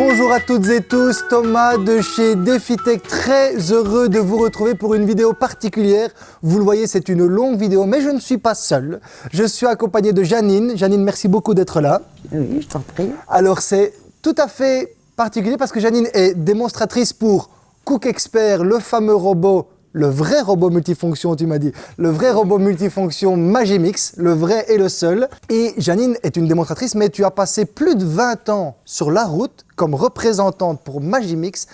Bonjour à toutes et tous, Thomas de chez DefiTech, très heureux de vous retrouver pour une vidéo particulière. Vous le voyez, c'est une longue vidéo, mais je ne suis pas seul. Je suis accompagné de Janine. Janine, merci beaucoup d'être là. Oui, je t'en prie. Alors c'est tout à fait particulier parce que Janine est démonstratrice pour Cook Expert, le fameux robot le vrai robot multifonction, tu m'as dit, le vrai robot multifonction Magimix, le vrai et le seul. Et Janine est une démonstratrice, mais tu as passé plus de 20 ans sur la route comme représentante pour Magimix.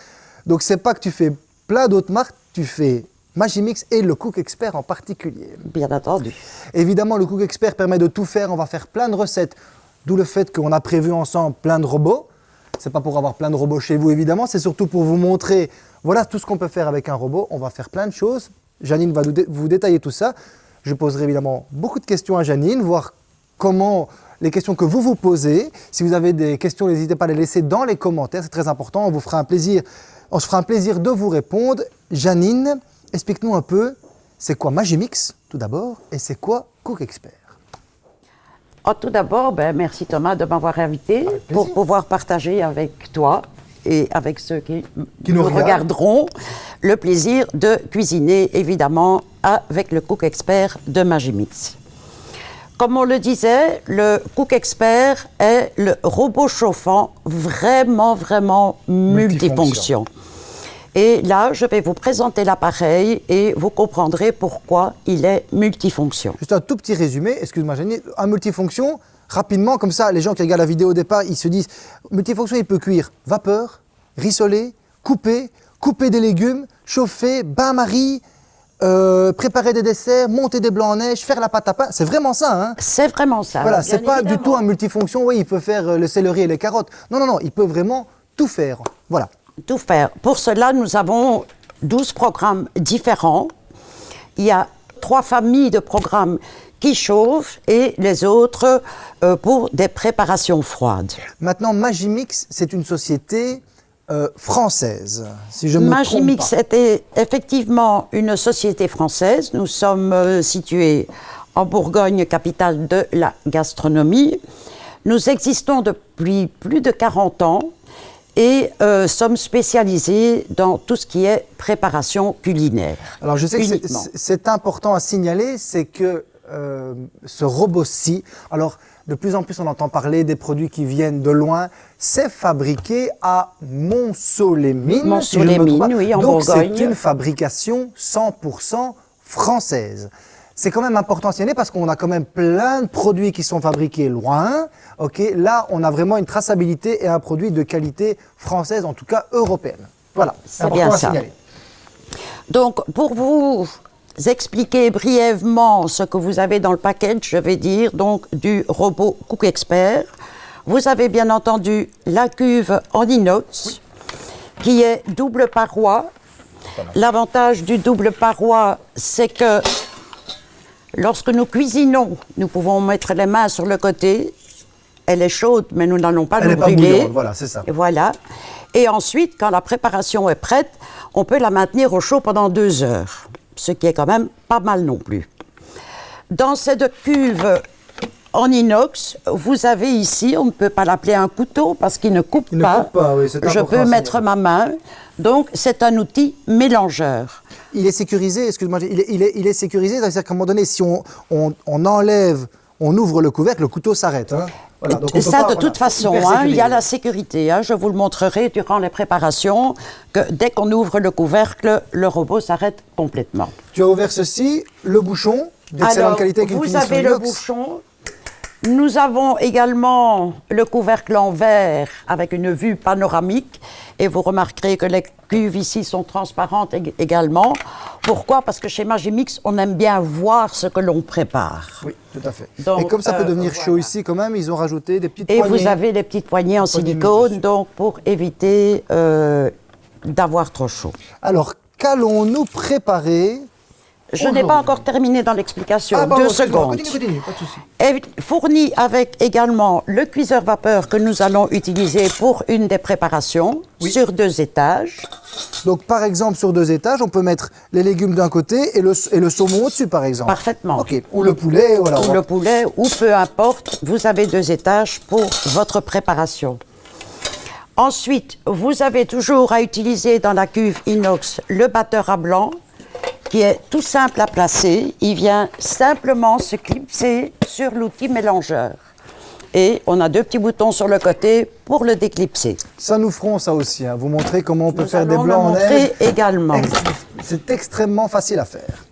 Donc c'est pas que tu fais plein d'autres marques, tu fais Magimix et le Cook Expert en particulier. Bien entendu. Évidemment, le Cook Expert permet de tout faire, on va faire plein de recettes, d'où le fait qu'on a prévu ensemble plein de robots. C'est pas pour avoir plein de robots chez vous évidemment, c'est surtout pour vous montrer voilà tout ce qu'on peut faire avec un robot. On va faire plein de choses. Janine va vous détailler tout ça. Je poserai évidemment beaucoup de questions à Janine, voir comment les questions que vous vous posez. Si vous avez des questions, n'hésitez pas à les laisser dans les commentaires, c'est très important. On vous fera un plaisir, on se fera un plaisir de vous répondre. Janine, explique-nous un peu, c'est quoi Magimix tout d'abord et c'est quoi Cook Expert? Oh, Tout d'abord, ben, merci Thomas de m'avoir invité pour pouvoir partager avec toi et avec ceux qui, nous, regarderont, le plaisir de cuisiner, évidemment, avec le Cook Expert de Magimix. Comme on le disait, le Cook Expert est le robot chauffant vraiment, vraiment multifonction. Et là, je vais vous présenter l'appareil et vous comprendrez pourquoi il est multifonction. Juste un tout petit résumé, excuse-moi Jenny, un multifonction, rapidement, comme ça, les gens qui regardent la vidéo au départ, ils se disent, multifonction, il peut cuire vapeur, rissoler, couper, couper des légumes, chauffer, bain-marie, euh, préparer des desserts, monter des blancs en neige, faire la pâte à pain, c'est vraiment ça. Hein c'est vraiment ça. Voilà, c'est pas du tout un multifonction, oui, il peut faire euh, le céleri et les carottes. Non, non, non, il peut vraiment tout faire. Voilà. Tout faire. Pour cela, nous avons 12 programmes différents. Il y a trois familles de programmes qui chauffent et les autres euh, pour des préparations froides. Maintenant, Magimix, c'est une société euh, française, si je me Magimix était effectivement une société française. Nous sommes euh, situés en Bourgogne, capitale de la gastronomie. Nous existons depuis plus de 40 ans et euh, sommes spécialisés dans tout ce qui est préparation culinaire. Alors je sais que c'est important à signaler, c'est que ce robot-ci, alors de plus en plus, on entend parler des produits qui viennent de loin. C'est fabriqué à Mont-Solémine. Mont-Solémine, oui, en Donc, c'est une fabrication 100% française. C'est quand même important à signaler parce qu'on a quand même plein de produits qui sont fabriqués loin. Ok, Là, on a vraiment une traçabilité et un produit de qualité française, en tout cas européenne. Voilà, c'est bien ça. Donc, pour vous expliquer brièvement ce que vous avez dans le package, je vais dire donc du robot Cook Expert. Vous avez bien entendu la cuve en inox qui est double paroi. L'avantage du double paroi, c'est que lorsque nous cuisinons, nous pouvons mettre les mains sur le côté. Elle est chaude, mais nous n'allons pas nous brûler. voilà, c'est ça. Voilà. Et ensuite, quand la préparation est prête, on peut la maintenir au chaud pendant deux heures ce qui est quand même pas mal non plus. Dans cette cuve en inox, vous avez ici, on ne peut pas l'appeler un couteau parce qu'il ne coupe pas. Je peux mettre ma main. Donc, c'est un outil mélangeur. Il est sécurisé, excuse-moi, il est, sécurisé, c'est-à-dire qu'à un moment donné, si on, enlève, on ouvre le couvercle, le couteau s'arrête. Hein. Ça, de toute façon, hein, il y a la sécurité. Hein. je vous le montrerai durant les préparations, que dès qu'on ouvre le couvercle, le robot s'arrête complètement. Tu as ouvert ceci, le bouchon, d'excellente qualité. Avec vous avez le bouchon. Nous avons également le couvercle en verre avec une vue panoramique. Et vous remarquerez que les cuves ici sont transparentes également. Pourquoi? Parce que chez Magimix, on aime bien voir ce que l'on prépare. Oui, tout à fait. et comme ça peut euh, devenir chaud ici quand même, ils ont rajouté des petites et poignées. Et vous avez des petites poignées en silicone, donc pour éviter euh, d'avoir trop chaud. Alors, qu'allons-nous préparer je n'ai pas encore terminé dans l'explication. Ah, Deux secondes. Continue, pas de fourni avec également le cuiseur vapeur que nous allons utiliser pour une des préparations sur deux étages. Donc, par exemple, sur deux étages, on peut mettre les légumes d'un côté et le, et le saumon au-dessus, par exemple. Parfaitement. Ou le poulet, voilà. Ou le poulet, ou peu importe, vous avez deux étages pour votre préparation. Ensuite, vous avez toujours à utiliser dans la cuve inox le batteur à blanc qui est tout simple à placer. Il vient simplement se clipser sur l'outil mélangeur. Et on a deux petits boutons sur le côté pour le déclipser. Ça nous ferons ça aussi. Hein. Vous montrer comment on peut faire des blancs en montrer également. C'est extrêmement facile à faire.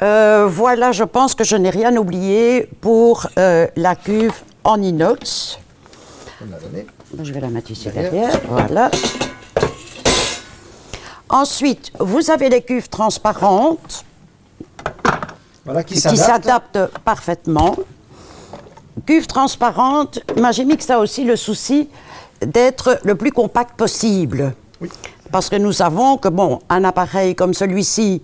Euh, voilà, je pense que je n'ai rien oublié pour euh, la cuve en inox. Je vais la mettre ici derrière. Voilà. Ensuite, vous avez les cuves transparentes voilà, qui s'adaptent parfaitement. Cuve transparente, Magimix a aussi le souci d'être le plus compact possible. Parce que nous savons que, bon, un appareil comme celui-ci,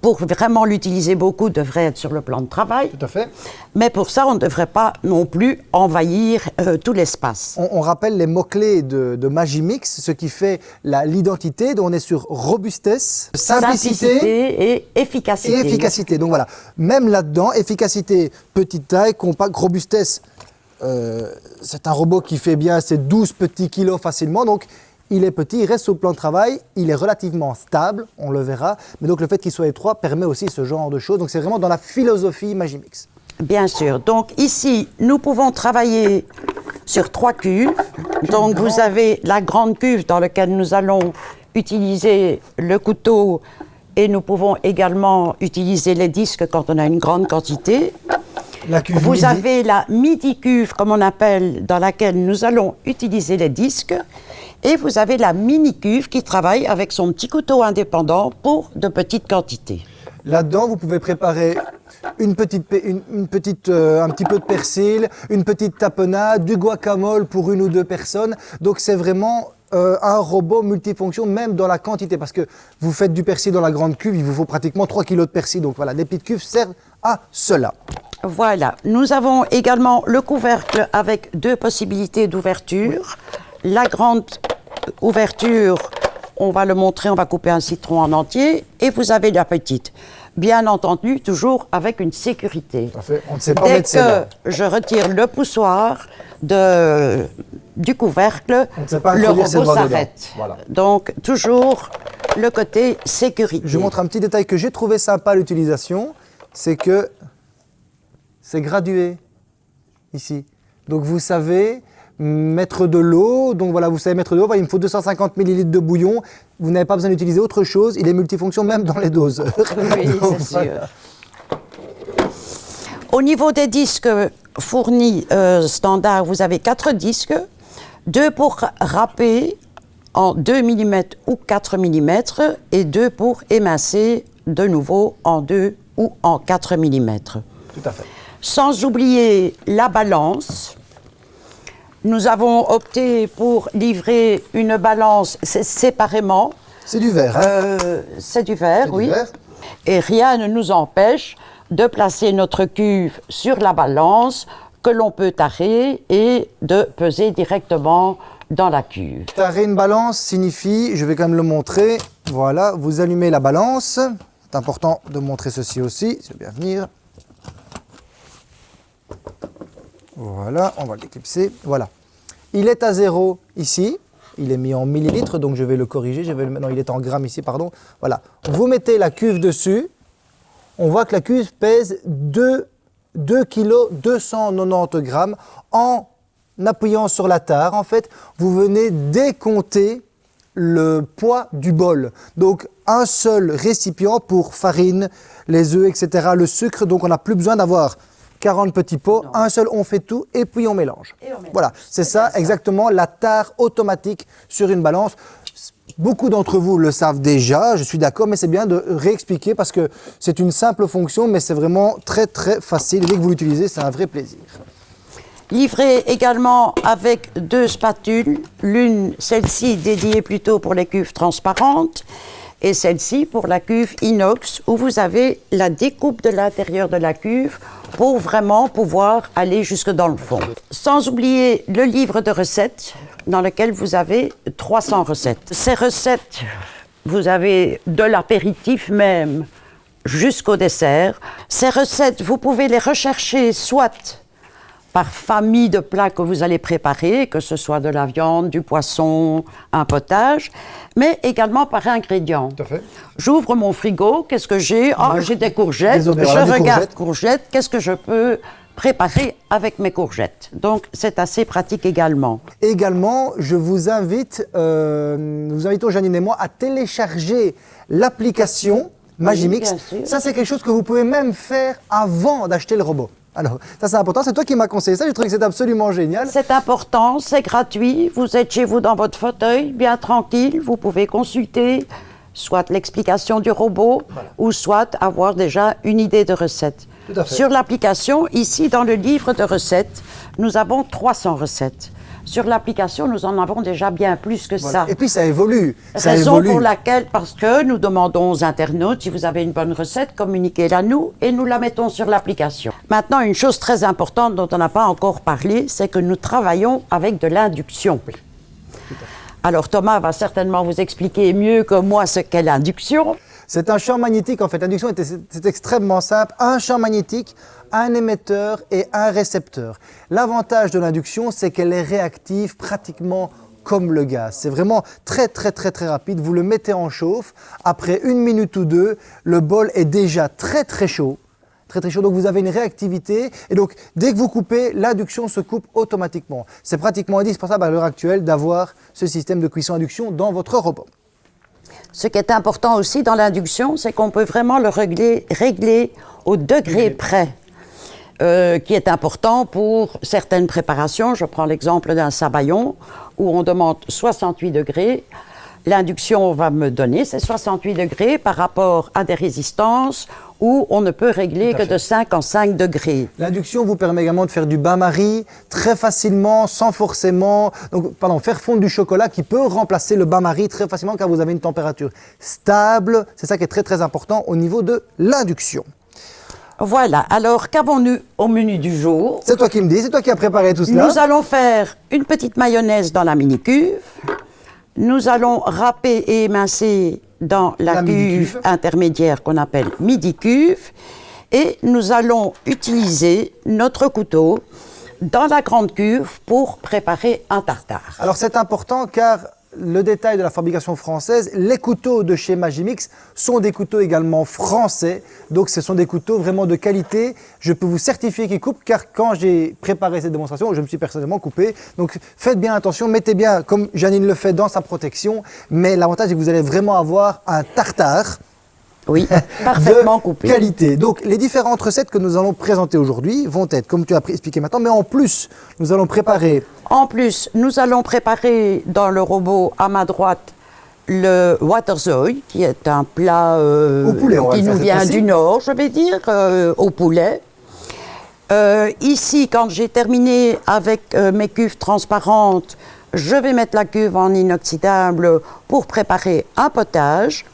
pour vraiment l'utiliser beaucoup, devrait être sur le plan de travail. Tout à fait. Mais pour ça, on ne devrait pas non plus envahir euh, tout l'espace. On, rappelle les mots-clés de, Magimix, ce qui fait l'identité. Donc on est sur robustesse, simplicité, et efficacité. Et efficacité. Donc voilà, même là-dedans, efficacité, petite taille, compact, robustesse. Euh, c'est un robot qui fait bien ses 12 petits kilos facilement. Donc il est petit, il reste au plan de travail, il est relativement stable, on le verra. Mais donc le fait qu'il soit étroit permet aussi ce genre de choses. Donc c'est vraiment dans la philosophie Magimix. Bien sûr. Donc ici, nous pouvons travailler sur trois cuves. Donc vous avez la grande cuve dans laquelle nous allons utiliser le couteau et nous pouvons également utiliser les disques quand on a une grande quantité. La cuve vous avez la midi cuve, comme on appelle, dans laquelle nous allons utiliser les disques. Et vous avez la mini-cuve qui travaille avec son petit couteau indépendant pour de petites quantités. Là-dedans, vous pouvez préparer une petite, une, petite, euh, un petit peu de persil, une petite tapenade, du guacamole pour une ou deux personnes. Donc c'est vraiment euh, un robot multifonction, même dans la quantité, parce que vous faites du persil dans la grande cuve, il vous faut pratiquement 3 kg de persil. Donc voilà, les petites cuves servent à cela. Voilà, nous avons également le couvercle avec deux possibilités d'ouverture. La grande ouverture, on va le montrer, on va couper un citron en entier, et vous avez la petite. Bien entendu, toujours avec une sécurité. On ne sait pas Dès que je retire le poussoir de, du couvercle, le robot s'arrête. Donc, toujours le côté sécurité. Je montre un petit détail que j'ai trouvé sympa à l'utilisation, c'est que c'est gradué ici. Donc vous savez mettre de l'eau. Donc voilà, vous savez mettre de l'eau. il me faut 250 ml de bouillon. Vous n'avez pas besoin d'utiliser autre chose. Il est multifonction même dans les doses. Oui, c'est sûr. Au niveau des disques fournis euh, standard, vous avez quatre disques. Deux pour râper en 2 mm ou 4 mm et deux pour émincer de nouveau en 2 ou en 4 mm. Tout à fait. Sans oublier la balance nous avons opté pour livrer une balance séparément. C'est du verre. Hein euh, c'est du verre, oui. Et rien ne nous empêche de placer notre cuve sur la balance que l'on peut tarer et de peser directement dans la cuve. Tarer une balance signifie, je vais quand même le montrer, voilà, vous allumez la balance. C'est important de montrer ceci aussi, c'est bien venir. Voilà, on va l'éclipser. Voilà. Il est à zéro ici. Il est mis en millilitres, donc je vais le corriger. Je. Non, il est en grammes ici, pardon. Voilà. Vous mettez la cuve dessus. On voit que la cuve pèse 2, 2 kg 290 grammes. En appuyant sur la tare, en fait, vous venez décompter le poids du bol. Donc, un seul récipient pour farine, les œufs, etc., le sucre. Donc, on n'a plus besoin d'avoir 40 petits pots, un seul, on fait tout et puis on mélange. Voilà, c'est ça exactement la tare automatique sur une balance. Beaucoup d'entre vous le savent déjà, je suis d'accord, mais c'est bien de réexpliquer parce que c'est une simple fonction, mais c'est vraiment très très facile. Dès que vous l'utilisez, c'est un vrai plaisir. Livré également avec deux spatules, l'une, celle-ci dédiée plutôt pour les cuves transparentes, et celle-ci pour la cuve inox où vous avez la découpe de l'intérieur de la cuve pour vraiment pouvoir aller jusque dans le fond. Sans oublier le livre de recettes dans lequel vous avez 300 recettes. Ces recettes, vous avez de l'apéritif même jusqu'au dessert. Ces recettes, vous pouvez les rechercher soit par famille de plats que vous allez préparer, que ce soit de la viande, du poisson, un potage, mais également par ingrédients. J'ouvre mon frigo, qu'est-ce que j'ai? Oh, j'ai des courgettes, je regarde courgettes, qu'est-ce que je peux préparer avec mes courgettes? Donc, c'est assez pratique également. Également, je vous invite, euh, nous invitons Janine et moi à télécharger l'application Magimix. ça, c'est quelque chose que vous pouvez même faire avant d'acheter le robot. Alors, ça c'est important, c'est toi qui m'as conseillé ça, je trouve que c'est absolument génial. C'est important, c'est gratuit, vous êtes chez vous dans votre fauteuil, bien tranquille, vous pouvez consulter soit l'explication du robot, ou soit avoir déjà une idée de recette. Sur l'application, ici dans le livre de recettes, nous avons 300 recettes. Sur l'application, nous en avons déjà bien plus que ça. Et puis ça évolue. Ça Raison pour laquelle, parce que nous demandons aux internautes, si vous avez une bonne recette, communiquez-la nous et nous la mettons sur l'application. Maintenant, une chose très importante dont on n'a pas encore parlé, c'est que nous travaillons avec de l'induction. Alors Thomas va certainement vous expliquer mieux que moi ce qu'est l'induction. C'est un champ magnétique, en fait. L'induction, c'est extrêmement simple. Un champ magnétique, un émetteur et un récepteur. L'avantage de l'induction, c'est qu'elle est réactive pratiquement comme le gaz. C'est vraiment très très très très rapide. Vous le mettez en chauffe. Après une minute ou deux, le bol est déjà très très chaud très très chaud, donc vous avez une réactivité, et donc dès que vous coupez, l'induction se coupe automatiquement. C'est pratiquement indispensable à l'heure actuelle d'avoir ce système de cuisson induction dans votre robot. Ce qui est important aussi dans l'induction, c'est qu'on peut vraiment le régler, régler au degré près. Euh, qui est important pour certaines préparations. Je prends l'exemple d'un sabayon où on demande 68 degrés l'induction va me donner ces 68 degrés par rapport à des résistances où on ne peut régler que de 5 en 5 degrés. L'induction vous permet également de faire du bain-marie très facilement, sans forcément... Donc, pardon, faire fondre du chocolat qui peut remplacer le bain-marie très facilement car vous avez une température stable. C'est ça qui est très très important au niveau de l'induction. Voilà, alors qu'avons-nous au menu du jour? C'est toi qui me dis, c'est toi qui as préparé tout cela. Nous allons faire une petite mayonnaise dans la mini-cuve. Nous allons râper et émincer dans la, cuve intermédiaire qu'on appelle midi-cuve et nous allons utiliser notre couteau dans la grande cuve pour préparer un tartare. Alors c'est important car le détail de la fabrication française, les couteaux de chez Magimix sont des couteaux également français. Donc ce sont des couteaux vraiment de qualité. Je peux vous certifier qu'ils coupent car quand j'ai préparé cette démonstration, je me suis personnellement coupé. Donc faites bien attention, mettez bien, comme Janine le fait, dans sa protection. Mais l'avantage est que vous allez vraiment avoir un tartare oui, parfaitement coupé. qualité. Donc, les différentes recettes que nous allons présenter aujourd'hui vont être, comme tu as expliqué maintenant, mais en plus, nous allons préparer... En plus, nous allons préparer dans le robot à ma droite le waterzooi, qui est un plat euh, qui nous vient du nord, je vais dire, euh, au poulet. Euh, ici, quand j'ai terminé avec mes cuves transparentes, je vais mettre la cuve en inoxydable pour préparer un potage.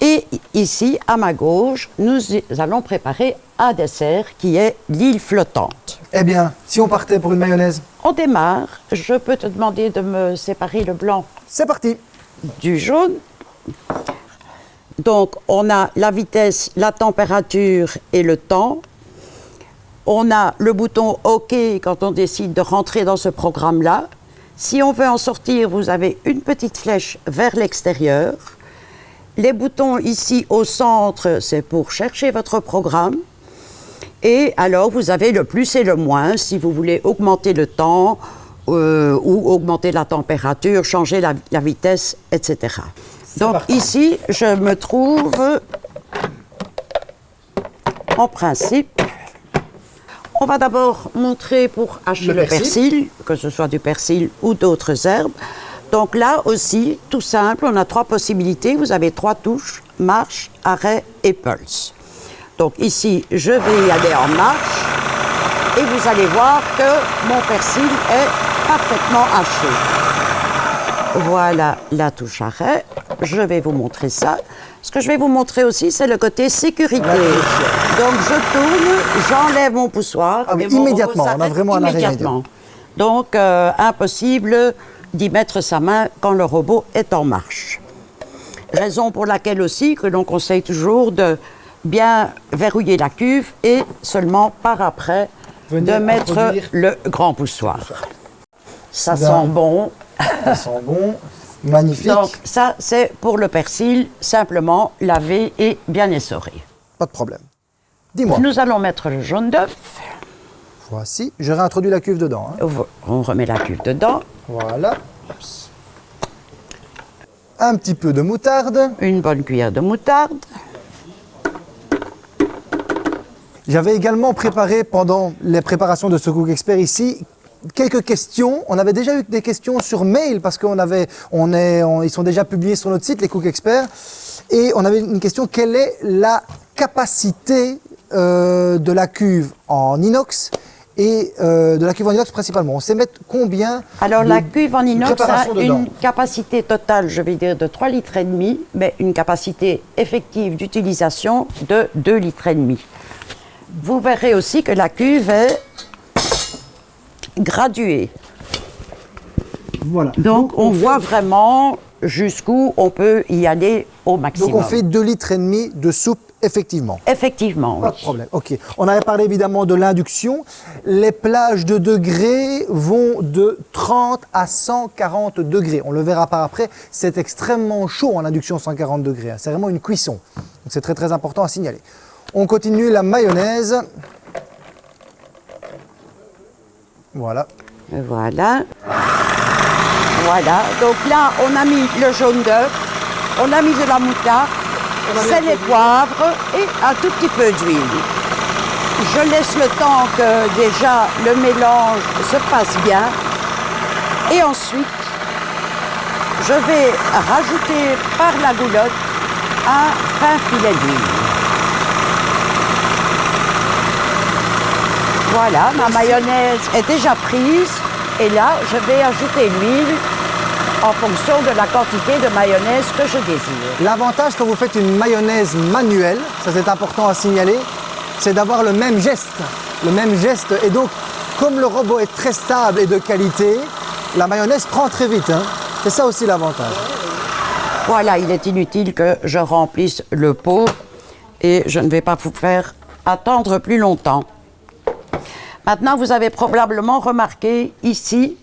Et ici, à ma gauche, nous allons préparer un dessert qui est l'île flottante. Eh bien, si on partait pour une mayonnaise On démarre. Je peux te demander de me séparer le blanc. C'est parti. Du jaune. Donc, on a la vitesse, la température et le temps. On a le bouton OK quand on décide de rentrer dans ce programme-là. Si on veut en sortir, vous avez une petite flèche vers l'extérieur. Les boutons ici au centre, c'est pour chercher votre programme. Et alors, vous avez le plus et le moins si vous voulez augmenter le temps euh, ou augmenter la température, changer la, vitesse, etc. Donc ici, je me trouve en principe. On va d'abord montrer pour hacher le, persil, que ce soit du persil ou d'autres herbes. Donc là aussi, tout simple, on a trois possibilités. Vous avez trois touches, marche, arrêt et pulse. Donc ici, je vais y aller en marche et vous allez voir que mon persil est parfaitement haché. Voilà la touche arrêt. Je vais vous montrer ça. Ce que je vais vous montrer aussi, c'est le côté sécurité. Donc je tourne, j'enlève mon poussoir. Ah immédiatement, on a vraiment un immédiatement. Donc euh, impossible d'y mettre sa main quand le robot est en marche. Raison pour laquelle aussi que l'on conseille toujours de bien verrouiller la cuve et seulement par après de mettre le grand poussoir. Ça sent bon. Ça sent bon. Magnifique. Donc ça, c'est pour le persil, simplement lavé et bien essoré. Pas de problème. Dis-moi. Nous allons mettre le jaune d'œuf. Voici. Je réintroduis la cuve dedans. Hein. On remet la cuve dedans. Voilà. Un petit peu de moutarde. Une bonne cuillère de moutarde. J'avais également préparé pendant les préparations de ce Cook Expert ici quelques questions. On avait déjà eu des questions sur mail parce qu'on avait, on est, ils sont déjà publiés sur notre site, les Cook Experts. Et on avait une question, quelle est la capacité euh, de la cuve en inox et euh, de la cuve en inox principalement? On sait mettre combien Alors la cuve en inox a une capacité totale, je vais dire, de 3 litres et demi, mais une capacité effective d'utilisation de 2 litres et demi. Vous verrez aussi que la cuve est graduée. Voilà. Donc, on, voit vraiment jusqu'où on peut y aller au maximum. Donc on fait 2 litres et demi de soupe effectivement. Effectivement, Pas de problème. OK. On avait parlé évidemment de l'induction. Les plages de degrés vont de 30 à 140 degrés. On le verra par après. C'est extrêmement chaud en induction 140 degrés. C'est vraiment une cuisson. C'est très très important à signaler. On continue la mayonnaise. Voilà. Voilà. Voilà. Donc là, on a mis le jaune d'œuf, on a mis de la moutarde, sel et poivre et un tout petit peu d'huile. Je laisse le temps que déjà le mélange se passe bien. Et ensuite, je vais rajouter par la goulotte un fin filet d'huile. Voilà, ma mayonnaise est déjà prise. Et là, je vais ajouter l'huile en fonction de la quantité de mayonnaise que je désire. L'avantage quand vous faites une mayonnaise manuelle, ça c'est important à signaler, c'est d'avoir le même geste. Le même geste. Et donc, comme le robot est très stable et de qualité, la mayonnaise prend très vite. Hein. C'est ça aussi l'avantage. Voilà, il est inutile que je remplisse le pot et je ne vais pas vous faire attendre plus longtemps. Maintenant, vous avez probablement remarqué ici,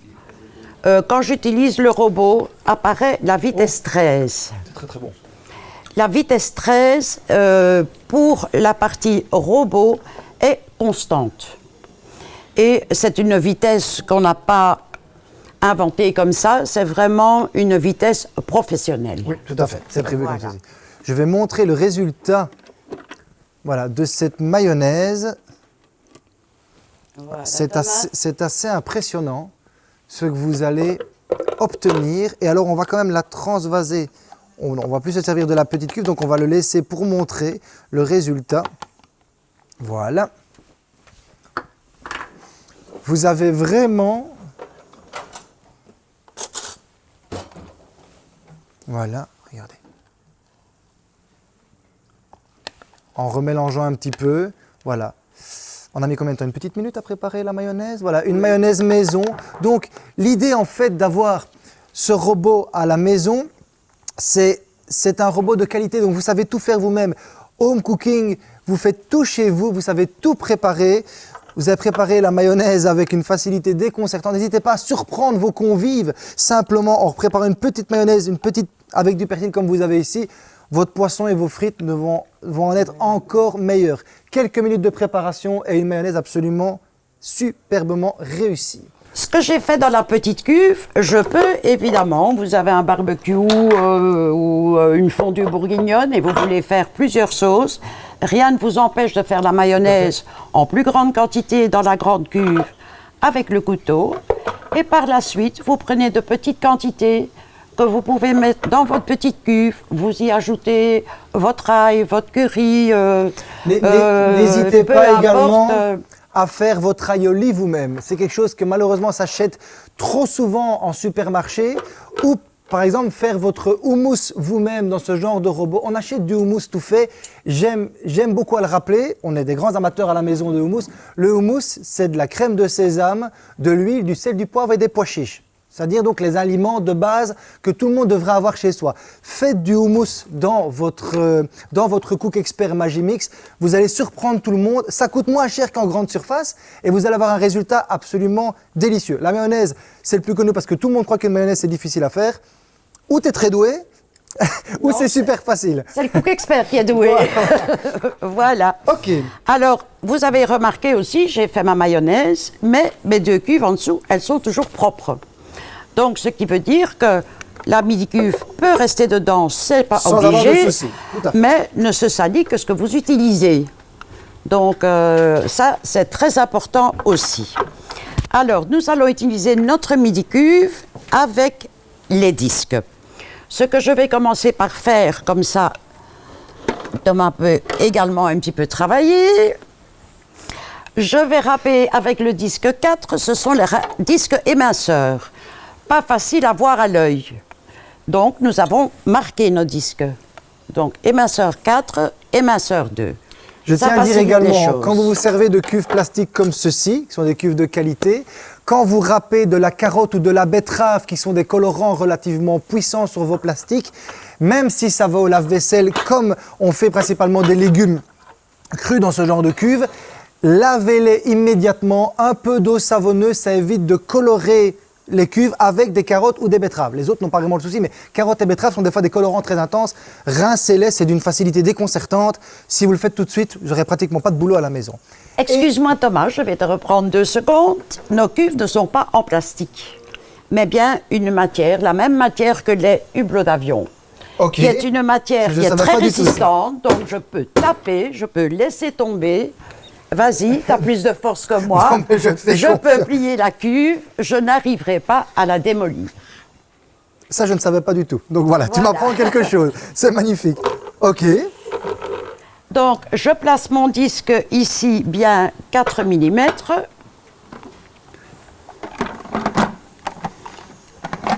euh, quand j'utilise le robot, apparaît la vitesse 13. C'est très très bon. La vitesse 13, euh, pour la partie robot, est constante. Et c'est une vitesse qu'on n'a pas inventée comme ça, c'est vraiment une vitesse professionnelle. Oui, tout à fait, c'est prévu comme ça. Je vais montrer le résultat voilà, de cette mayonnaise c'est assez, impressionnant ce que vous allez obtenir. Et alors, on va quand même la transvaser. On ne va plus se servir de la petite cuve, donc on va le laisser pour montrer le résultat. Voilà. Vous avez vraiment... Voilà, regardez. En remélangeant un petit peu, voilà. On a mis combien de temps Une petite minute à préparer la mayonnaise Voilà, une mayonnaise maison. Donc, l'idée en fait d'avoir ce robot à la maison, c'est un robot de qualité. Donc, vous savez tout faire vous-même. Home cooking, vous faites tout chez vous, vous savez tout préparer. Vous avez préparé la mayonnaise avec une facilité déconcertante. N'hésitez pas à surprendre vos convives simplement en préparant une petite mayonnaise, une petite avec du persil comme vous avez ici votre poisson et vos frites vont, en être encore meilleurs. Quelques minutes de préparation et une mayonnaise absolument superbement réussie. Ce que j'ai fait dans la petite cuve, je peux évidemment, vous avez un barbecue euh, ou euh, une fondue bourguignonne et vous voulez faire plusieurs sauces, rien ne vous empêche de faire la mayonnaise en plus grande quantité dans la grande cuve avec le couteau. Et par la suite, vous prenez de petites quantités, que vous pouvez mettre dans votre petite cuve. Vous y ajoutez votre ail, votre curry. Euh, euh, n'hésitez pas également à faire votre aioli vous-même. C'est quelque chose que malheureusement s'achète trop souvent en supermarché ou par exemple, faire votre houmous vous-même dans ce genre de robot. On achète du houmous tout fait. J'aime beaucoup à le rappeler. On est des grands amateurs à la maison de houmous. Le houmous, c'est de la crème de sésame, de l'huile, du sel, du poivre et des pois chiches. C'est-à-dire donc les aliments de base que tout le monde devrait avoir chez soi. Faites du houmous dans votre, euh, dans votre Cook Expert Magimix, vous allez surprendre tout le monde, ça coûte moins cher qu'en grande surface et vous allez avoir un résultat absolument délicieux. La mayonnaise, c'est le plus connu parce que tout le monde croit que mayonnaise c'est difficile à faire. Ou tu es très doué, ou c'est super facile. C'est le Cook Expert qui est doué. voilà. Ok. Alors, vous avez remarqué aussi, j'ai fait ma mayonnaise, mais mes deux cuves en dessous, elles sont toujours propres. Donc, ce qui veut dire que la midi-cuve peut rester dedans, c'est pas Sans obligé, mais ne se salit que ce que vous utilisez. Donc, euh, ça, c'est très important aussi. Alors, nous allons utiliser notre midi-cuve avec les disques. Ce que je vais commencer par faire, comme ça, Thomas peut également un petit peu travailler. Je vais râper avec le disque 4, ce sont les disques éminceurs. Pas facile à voir à l'œil. Donc, nous avons marqué nos disques. Donc, éminceur 4, éminceur 2. Je Ça tiens à dire également, quand vous vous servez de cuves plastiques comme ceci, qui sont des cuves de qualité, quand vous râpez de la carotte ou de la betterave, qui sont des colorants relativement puissants sur vos plastiques, même si ça va au lave-vaisselle, comme on fait principalement des légumes crus dans ce genre de cuve, lavez-les immédiatement. Un peu d'eau savonneuse, ça évite de colorer les cuves avec des carottes ou des betteraves. Les autres n'ont pas vraiment le souci, mais carottes et betteraves sont des fois des colorants très intenses. Rincez-les, c'est d'une facilité déconcertante. Si vous le faites tout de suite, vous n'aurez pratiquement pas de boulot à la maison. Excuse-moi Thomas, je vais te reprendre deux secondes. Nos cuves ne sont pas en plastique, mais bien une matière, la même matière que les hublots d'avion. Qui est une matière Je qui est très résistante, donc je peux taper, je peux laisser tomber. Vas-y, tu as plus de force que moi. Non, je peux plier la cuve, je n'arriverai pas à la démolir. Ça, je ne savais pas du tout. Donc voilà, tu m'apprends quelque chose. C'est magnifique. Ok. Donc, je place mon disque ici bien 4 mm.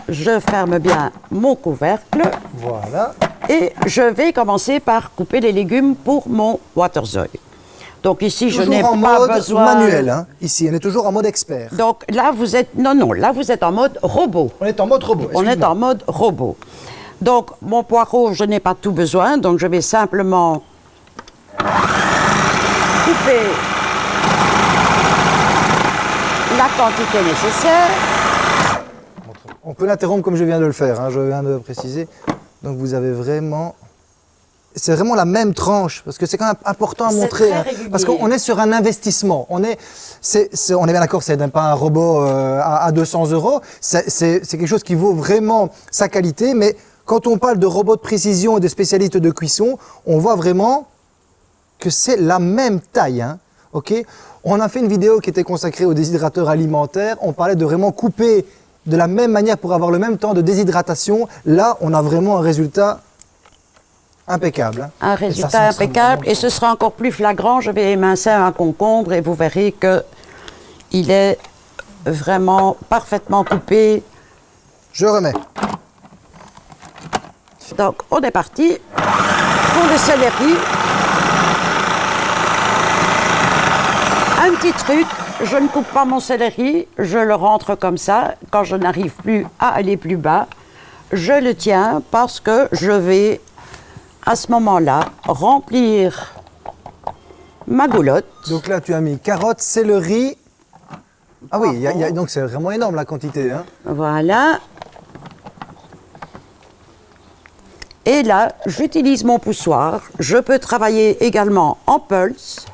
Je ferme bien mon couvercle Voilà. et je vais commencer par couper les légumes pour mon waterzooi. Donc ici, je n'ai pas mode besoin... manuel. hein. Ici, on est toujours en mode expert. Donc là, vous êtes... Non, non, là, vous êtes en mode robot. On est en mode robot. On est en mode robot. Donc, mon poireau, je n'ai pas tout besoin, donc je vais simplement couper la quantité nécessaire. On peut l'interrompre comme je viens de le faire, hein, je viens de préciser. Donc vous avez vraiment... C'est vraiment la même tranche, parce que c'est quand même important à montrer. très hein, parce qu'on est sur un investissement. On est, on est bien d'accord, c'est pas un robot euh, à, à 200 euros. C'est quelque chose qui vaut vraiment sa qualité. Mais quand on parle de robots de précision et de spécialistes de cuisson, on voit vraiment que c'est la même taille. hein, ok? On a fait une vidéo qui était consacrée aux déshydrateurs alimentaires. On parlait de vraiment couper de la même manière pour avoir le même temps de déshydratation. Là, on a vraiment un résultat impeccable. hein. Un résultat ça impeccable. Et ce sera encore plus flagrant. Je vais émincer un concombre et vous verrez que il est vraiment parfaitement coupé. Je remets. Donc, on est parti pour le céleri. Un petit truc, je ne coupe pas mon céleri, je le rentre comme ça. Quand je n'arrive plus à aller plus bas, je le tiens parce que je vais, à ce moment-là, remplir ma goulotte. Donc là, tu as mis carottes, céleri. Ah oui, il y a- il y a- donc c'est vraiment énorme la quantité. hein. Voilà. Et là, j'utilise mon poussoir. Je peux travailler également en pulse.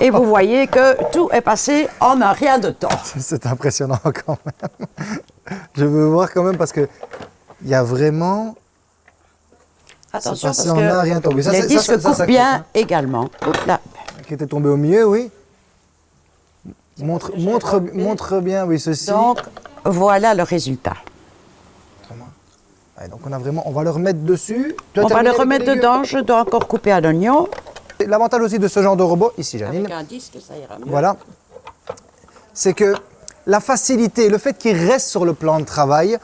Et vous voyez que tout est passé en un rien de temps. C'est impressionnant quand même. Je veux voir quand même parce que il y a vraiment. Attention parce que un rien tombé. Ça, les disques ça, ça, coupent bien également. Là. qui était tombé au milieu, oui. Montre, montre, montre bien, oui, ceci. Donc, voilà le résultat. Ouais, donc on a vraiment, on va le remettre dessus. Tu On va le remettre dedans. Je dois encore couper un oignon. L'avantage aussi de ce genre de robot, ici Janine, Avec un disque, ça ira mieux. voilà, c'est que la facilité, le fait qu'il reste sur le plan de travail,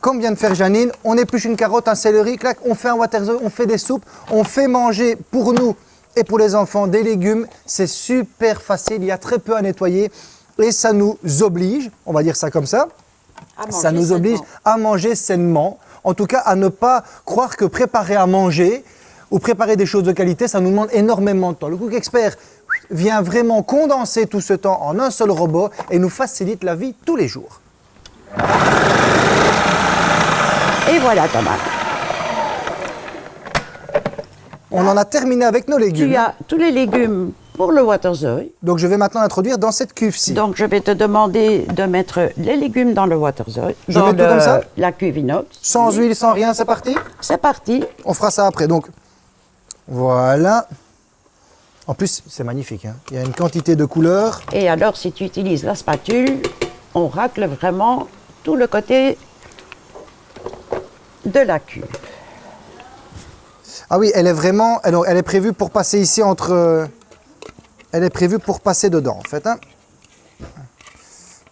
comme vient de faire Janine, on épluche une carotte, un céleri, clac, on fait un waterzo, on fait des soupes, on fait manger pour nous et pour les enfants des légumes. C'est super facile, il y a très peu à nettoyer et ça nous oblige, on va dire ça comme ça, ça nous oblige à manger sainement. En tout cas, à ne pas croire que préparer à manger ou préparer des choses de qualité, ça nous demande énormément de temps. Le Cook Expert vient vraiment condenser tout ce temps en un seul robot et nous facilite la vie tous les jours. Et voilà Thomas. On en a terminé avec nos légumes. Tu as tous les légumes pour le Waterzooi. Donc je vais maintenant introduire dans cette cuve-ci. Donc je vais te demander de mettre les légumes dans le Waterzooi. Je mets tout comme ça La cuve inox. Sans huile, sans rien, c'est parti C'est parti. On fera ça après. Donc voilà. En plus, c'est magnifique. hein. Il y a une quantité de couleurs. Et alors si tu utilises la spatule, on racle vraiment tout le côté de la cuve. Ah oui, elle est vraiment, elle, elle est prévue pour passer ici entre, euh, elle est prévue pour passer dedans en fait. hein.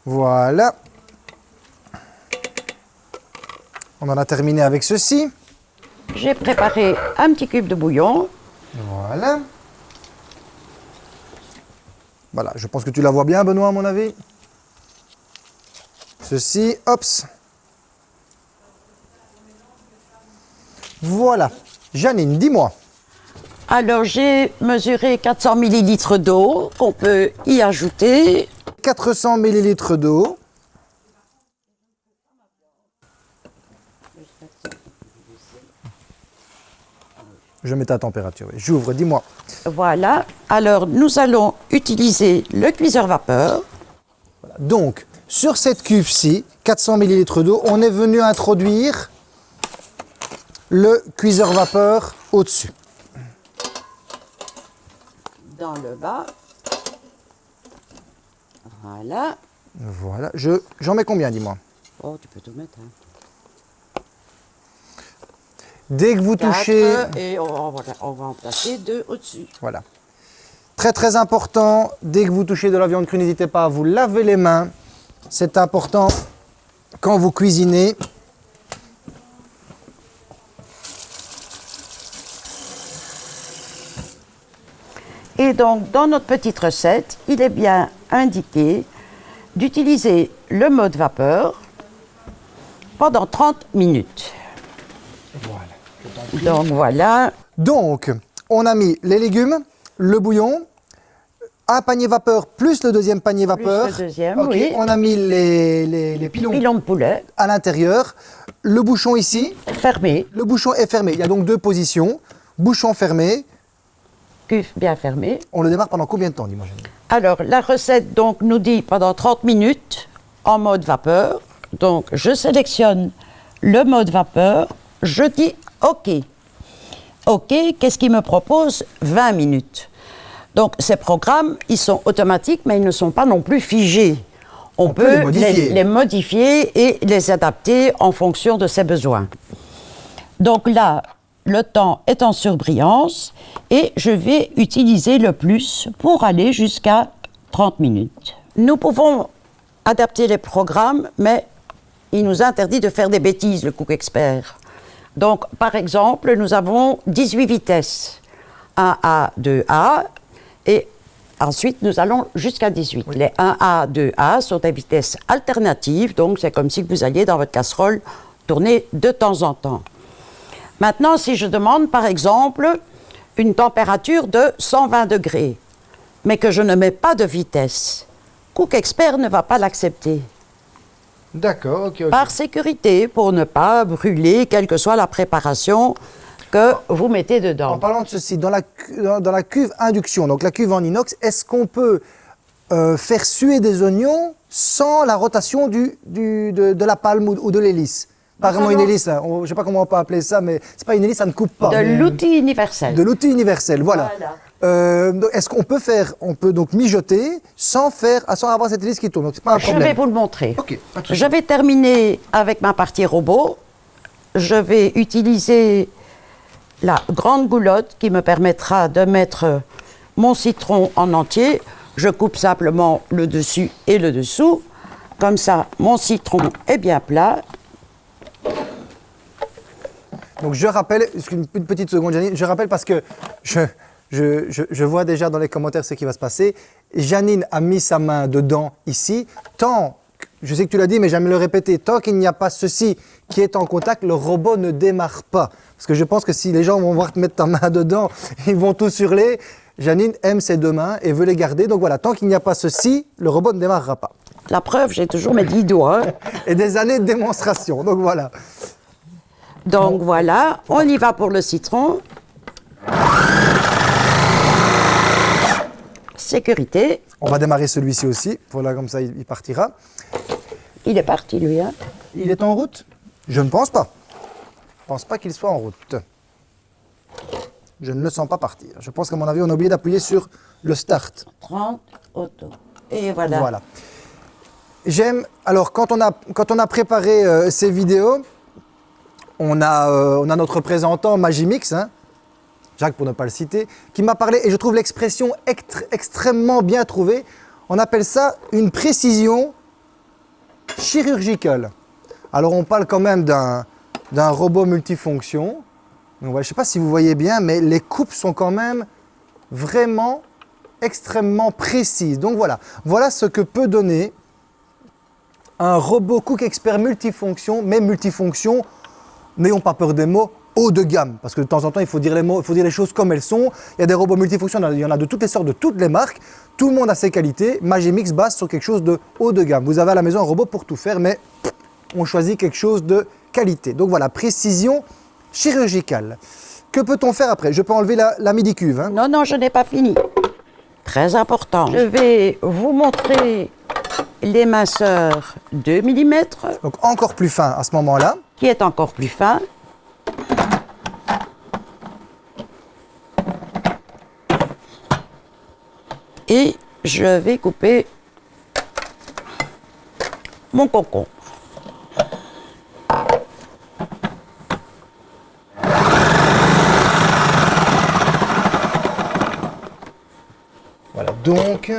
Voilà. On en a terminé avec ceci. J'ai préparé un petit cube de bouillon. Voilà. Voilà, je pense que tu la vois bien, Benoît, à mon avis. Ceci, hops. Voilà. Janine, dis-moi. Alors j'ai mesuré 400 millilitres d'eau qu'on peut y ajouter. 400 millilitres d'eau. Je mets ta température. J'ouvre, dis-moi. Voilà. Alors nous allons utiliser le cuiseur vapeur. Donc, sur cette cuve-ci, 400 millilitres d'eau, on est venu introduire le cuiseur vapeur au-dessus. Dans le bas. Voilà. Voilà. Je, j'en mets combien, dis-moi? Oh, tu peux tout mettre. Hein. Dès que vous touchez... Et on, va- on va en placer deux au-dessus. Voilà. Très très important, dès que vous touchez de la viande crue, n'hésitez pas à vous laver les mains. C'est important quand vous cuisinez. Et donc, dans notre petite recette, il est bien indiqué d'utiliser le mode vapeur pendant 30 minutes. Donc voilà, Donc, on a mis les légumes, le bouillon, un panier vapeur plus le deuxième panier vapeur. le deuxième, oui. On a mis les, les- les pilons pilon de poulet à l'intérieur, le bouchon ici, fermé, le bouchon est fermé. Il y a donc deux positions. Bouchon fermé. cuve bien fermée. On le démarre pendant combien de temps, dis-moi Janine Alors, la recette donc nous dit pendant 30 minutes en mode vapeur. Donc, je sélectionne le mode vapeur, je dis OK. OK, qu'est-ce qu'il me propose? 20 minutes. Donc, ces programmes, ils sont automatiques, mais ils ne sont pas non plus figés. On, peut les modifier. les modifier et les adapter en fonction de ses besoins. Donc là, le temps est en surbrillance et je vais utiliser le plus pour aller jusqu'à 30 minutes. Nous pouvons adapter les programmes, mais il nous interdit de faire des bêtises, le Cook Expert. Donc, par exemple, nous avons 18 vitesses. 1A, 2A, et ensuite nous allons jusqu'à 18. Les 1A, 2A sont des vitesses alternatives, donc c'est comme si vous alliez dans votre casserole tourner de temps en temps. Maintenant, si je demande par exemple une température de 120 degrés, mais que je ne mets pas de vitesse, Cook Expert ne va pas l'accepter. D'accord, ok. Par sécurité, pour ne pas brûler, quelle que soit la préparation que vous mettez En dedans. parlant de ceci, dans la, dans, dans la cuve induction, donc la cuve en inox, est-ce qu'on peut euh, faire suer des oignons sans la rotation du, du- de, de la palme ou, ou de l'hélice? Pas vraiment une hélice, hein, on- je ne sais pas comment on peut appeler ça, mais c'est pas une hélice, ça ne coupe pas. De mais- l'outil universel. De l'outil universel, voilà. Voilà. Euh, est-ce qu'on peut faire, on peut donc mijoter sans faire, sans avoir cette hélice qui tourne, donc c'est pas un Je problème. vais vous le montrer. Je vais terminer avec ma partie robot. Je vais utiliser la grande goulotte qui me permettra de mettre mon citron en entier. Je coupe simplement le dessus et le dessous. Comme ça, mon citron est bien plat. Donc je rappelle, une petite seconde Janine, je rappelle parce que je, Je, vois déjà dans les commentaires ce qui va se passer. Janine a mis sa main dedans ici. Tant, je sais que tu l'as dit, mais j'aime le répéter, tant qu'il n'y a pas ceci qui est en contact, le robot ne démarre pas. Parce que je pense que si les gens vont voir te mettre ta main dedans, ils vont tous hurler. Janine aime ses deux mains et veut les garder. Donc voilà, tant qu'il n'y a pas ceci, le robot ne démarrera pas. La preuve, j'ai toujours mes dix doigts. et des années de démonstration. Donc voilà. Donc voilà, on y va pour le citron. Sécurité. On va démarrer celui-ci aussi. Voilà, comme ça, il partira. Il est parti, lui. Hein il est en route? Je ne pense pas. Je ne pense pas qu'il soit en route. Je ne le sens pas partir. Je pense qu'à mon avis, on a oublié d'appuyer sur le start. 30, auto. Et voilà. Voilà. J'aime, alors quand on a, quand on a préparé euh, ces vidéos, on a, euh, on a notre représentant Magimix, hein, Jacques pour ne pas le citer, qui m'a parlé, et je trouve l'expression extrêmement bien trouvée, on appelle ça une précision chirurgicale. Alors on parle quand même d'un robot multifonction, je ne sais pas si vous voyez bien, mais les coupes sont quand même vraiment extrêmement précises. Donc voilà, voilà ce que peut donner un robot Cook Expert multifonction, mais multifonction, n'ayons pas peur des mots, haut de gamme. Parce que de temps en temps, il faut dire les, mots, il faut dire les choses comme elles sont. Il y a des robots multifonctions, il y en a de toutes les sortes, de toutes les marques. Tout le monde a ses qualités. Magimix base sur quelque chose de haut de gamme. Vous avez à la maison un robot pour tout faire, mais on choisit quelque chose de qualité. Donc voilà, précision chirurgicale. Que peut-on faire après? Je peux enlever la, midi-cuve. Hein? non, non, je n'ai pas fini. Très important. Je vais vous montrer l'éminceur 2 mm. Donc encore plus fin à ce moment-là. Qui est encore plus fin. Et je vais couper mon concombre. Voilà, donc...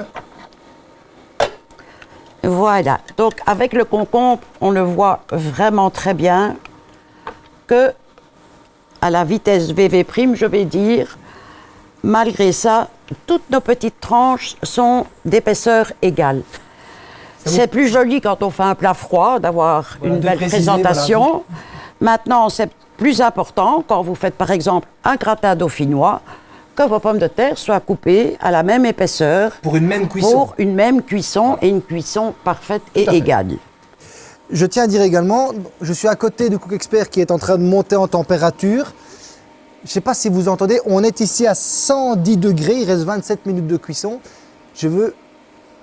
Voilà, donc avec le concombre, on le voit vraiment très bien que à la vitesse VV', je vais dire, malgré ça, toutes nos petites tranches sont d'épaisseur égale. C'est plus joli quand on fait un plat froid d'avoir une belle présentation. Maintenant, c'est plus important quand vous faites par exemple un gratin dauphinois que vos pommes de terre soient coupées à la même épaisseur. Pour une même cuisson. Pour une même cuisson et une cuisson parfaite et égale. Je tiens à dire également, je suis à côté du Cook Expert qui est en train de monter en température. Je ne sais pas si vous entendez, on est ici à 110 degrés, il reste 27 minutes de cuisson. Je veux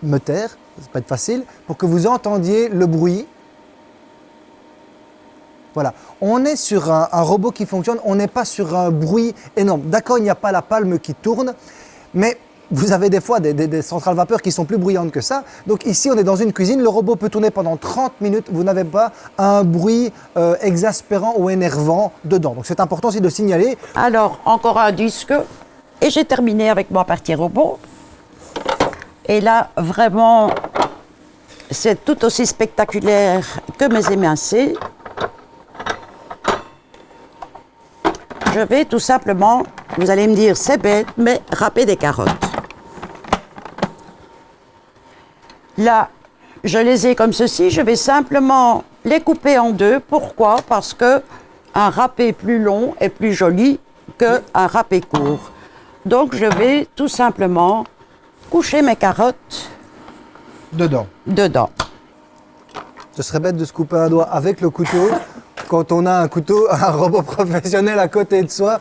me taire, ça va être facile, pour que vous entendiez le bruit. Voilà, on est sur un, robot qui fonctionne, on n'est pas sur un bruit énorme. D'accord, il n'y a pas la palme qui tourne, mais vous avez des fois des, centrales vapeur qui sont plus bruyantes que ça. Donc ici, on est dans une cuisine, le robot peut tourner pendant 30 minutes, vous n'avez pas un bruit euh, exaspérant ou énervant dedans. Donc c'est important aussi de signaler. Alors, encore un disque, et j'ai terminé avec ma partie robot. Et là, vraiment, c'est tout aussi spectaculaire que mes émincés. Je vais tout simplement, vous allez me dire c'est bête, mais râper des carottes. Là, je les ai comme ceci. Je vais simplement les couper en deux. Pourquoi? Parce que un râpé plus long est plus joli qu'un râpé court. Donc, je vais tout simplement coucher mes carottes dedans. Dedans. Ce serait bête de se couper un doigt avec le couteau. Quand on a un couteau, un robot professionnel à côté de soi,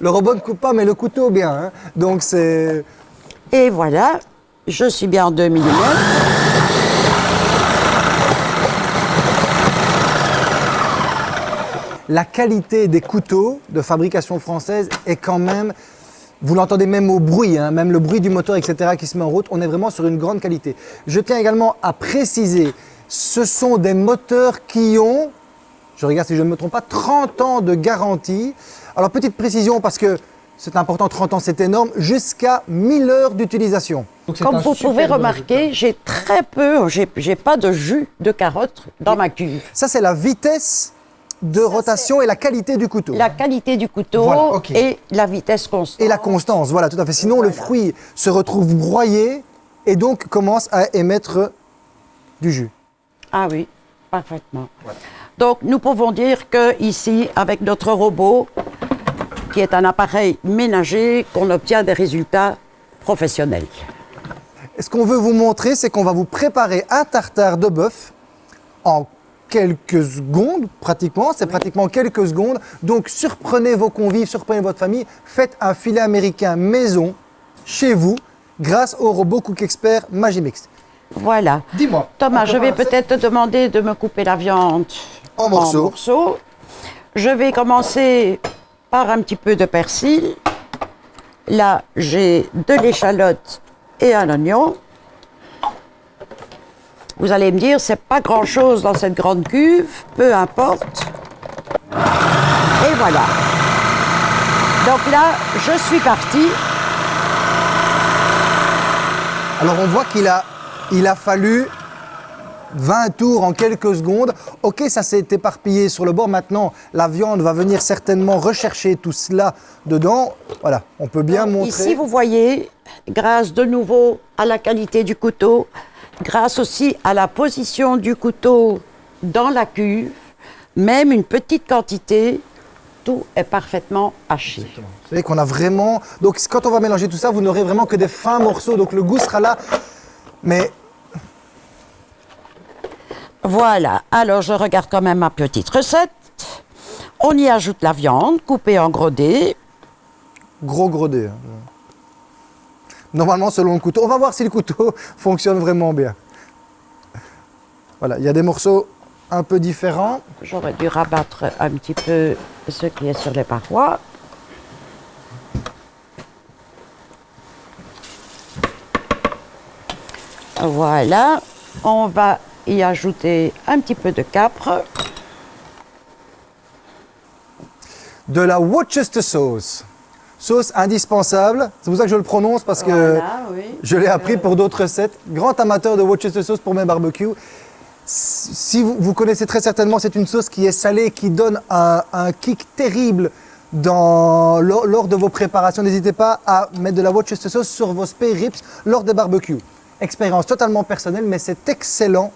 le robot ne coupe pas, mais le couteau bien. Hein. Donc c'est. Et voilà, je suis bien en 2 mm. La qualité des couteaux de fabrication française est quand même, vous l'entendez même au bruit, hein, même le bruit du moteur, etc., qui se met en route, on est vraiment sur une grande qualité. Je tiens également à préciser, ce sont des moteurs qui ont, je regarde si je ne me trompe pas, 30 ans de garantie. Alors petite précision parce que c'est important, 30 ans c'est énorme, jusqu'à 1000 heures d'utilisation. Comme vous pouvez remarquer, j'ai très peu, j'ai pas de jus de carotte dans ma cuve. Ça c'est la vitesse de rotation et la qualité du couteau. La qualité du couteau et la vitesse constante. Et la constance, voilà, tout à fait. Sinon, le fruit se retrouve broyé et donc commence à émettre du jus. Ah oui, parfaitement. Donc, nous pouvons dire que ici, avec notre robot, qui est un appareil ménager, qu'on obtient des résultats professionnels. Ce qu'on veut vous montrer, c'est qu'on va vous préparer un tartare de bœuf en quelques secondes, pratiquement, c'est pratiquement quelques secondes. Donc surprenez vos convives, surprenez votre famille, faites un filet américain maison chez vous grâce au robot Cook Expert Magimix. Voilà. Dis-moi. Thomas, je vais peut-être te demander de me couper la viande en morceaux. en morceaux. Je vais commencer par un petit peu de persil. Là, j'ai de l'échalote et un oignon. Vous allez me dire, c'est pas grand-chose dans cette grande cuve, peu importe. Et voilà. Donc là, je suis parti. Alors on voit qu'il a, il a fallu 20 tours en quelques secondes. Ok, ça s'est éparpillé sur le bord. Maintenant, la viande va venir certainement rechercher tout cela dedans. Voilà, on peut bien montrer. Ici, vous voyez, grâce de nouveau à la qualité du couteau, grâce aussi à la position du couteau dans la cuve, même une petite quantité, tout est parfaitement haché. Vous savez qu'on a vraiment... Donc quand on va mélanger tout ça, vous n'aurez vraiment que des fins morceaux, donc le goût sera là. Mais... Voilà, alors je regarde quand même ma petite recette. On y ajoute la viande coupée en gros dés. Gros gros dés. Hein normalement selon le couteau. On va voir si le couteau fonctionne vraiment bien. Voilà, il y a des morceaux un peu différents. J'aurais dû rabattre un petit peu ce qui est sur les parois. Voilà, on va y ajouter un petit peu de capre. De la Worcester sauce. Sauce indispensable, c'est pour ça que je le prononce parce que je l'ai appris pour d'autres recettes. Grand amateur de Worcester sauce pour mes barbecues. Si vous, connaissez très certainement, c'est une sauce qui est salée, qui donne un, kick terrible dans, lors, de vos préparations. N'hésitez pas à mettre de la Worcester sauce sur vos spare ribs lors des barbecues. Expérience totalement personnelle, mais c'est excellent.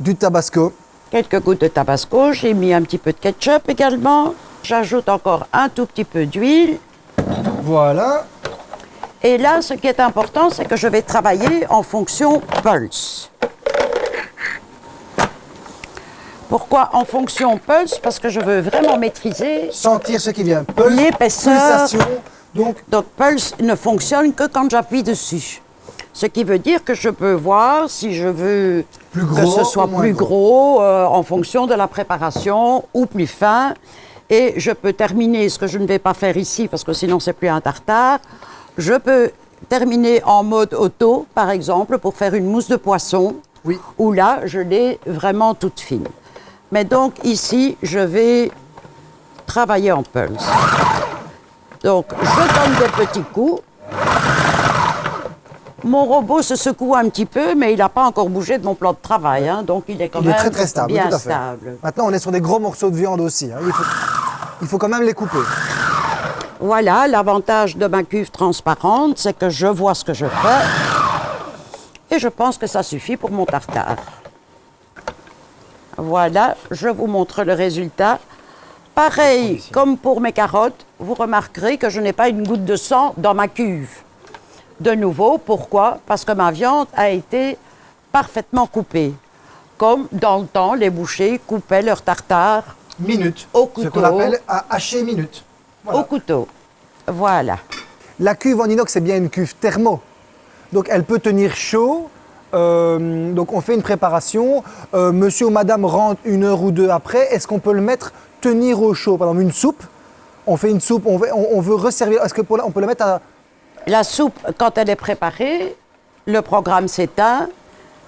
Du tabasco. Quelques gouttes de tabasco, j'ai mis un petit peu de ketchup également. J'ajoute encore un tout petit peu d'huile. Voilà. Et là, ce qui est important, c'est que je vais travailler en fonction pulse. Pourquoi en fonction pulse? Parce que je veux vraiment maîtriser... Sentir ce qui vient. L'épaisseur. Donc... donc pulse ne fonctionne que quand j'appuie dessus. Ce qui veut dire que je peux voir si je veux que ce soit plus gros, euh, en fonction de la préparation ou plus fin. Et je peux terminer, ce que je ne vais pas faire ici, parce que sinon c'est plus un tartare, je peux terminer en mode auto, par exemple, pour faire une mousse de poisson, oui. où là, je l'ai vraiment toute fine. Mais donc ici, je vais travailler en pulse. Donc, je donne des petits coups. Mon robot se secoue un petit peu, mais il n'a pas encore bougé de mon plan de travail, hein, donc il est quand même très, très stable, bien stable. Maintenant, on est sur des gros morceaux de viande aussi. Hein. Il, faut, quand même les couper. Voilà, l'avantage de ma cuve transparente, c'est que je vois ce que je fais. Et je pense que ça suffit pour mon tartare. Voilà, je vous montre le résultat. Pareil, comme pour mes carottes, vous remarquerez que je n'ai pas une goutte de sang dans ma cuve de nouveau. Pourquoi? Parce que ma viande a été parfaitement coupée. Comme dans le temps, les bouchers coupaient leur tartare minute. Au couteau. Ce qu'on appelle hacher minute. Au couteau. Voilà. La cuve en inox, c'est bien une cuve thermo. Donc elle peut tenir chaud. Euh, donc on fait une préparation. Euh, monsieur ou madame rentre une heure ou deux après. Est-ce qu'on peut le mettre tenir au chaud? Par exemple, une soupe. On fait une soupe, on veut, on, veut resservir. Est-ce qu'on peut le mettre à la soupe, quand elle est préparée, le programme s'éteint,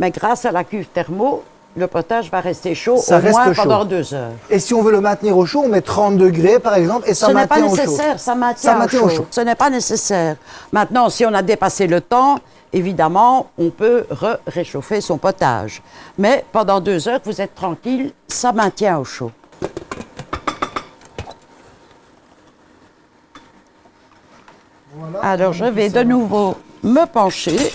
mais grâce à la cuve thermo, le potage va rester chaud au moins pendant deux heures. Et si on veut le maintenir au chaud, on met 30 degrés par exemple et ça maintient au chaud. Ce n'est pas nécessaire, ça maintient, au, chaud. Ce n'est pas nécessaire. Maintenant, si on a dépassé le temps, évidemment, on peut réchauffer son potage. Mais pendant deux heures, vous êtes tranquille, ça maintient au chaud. Alors, je vais de nouveau me pencher.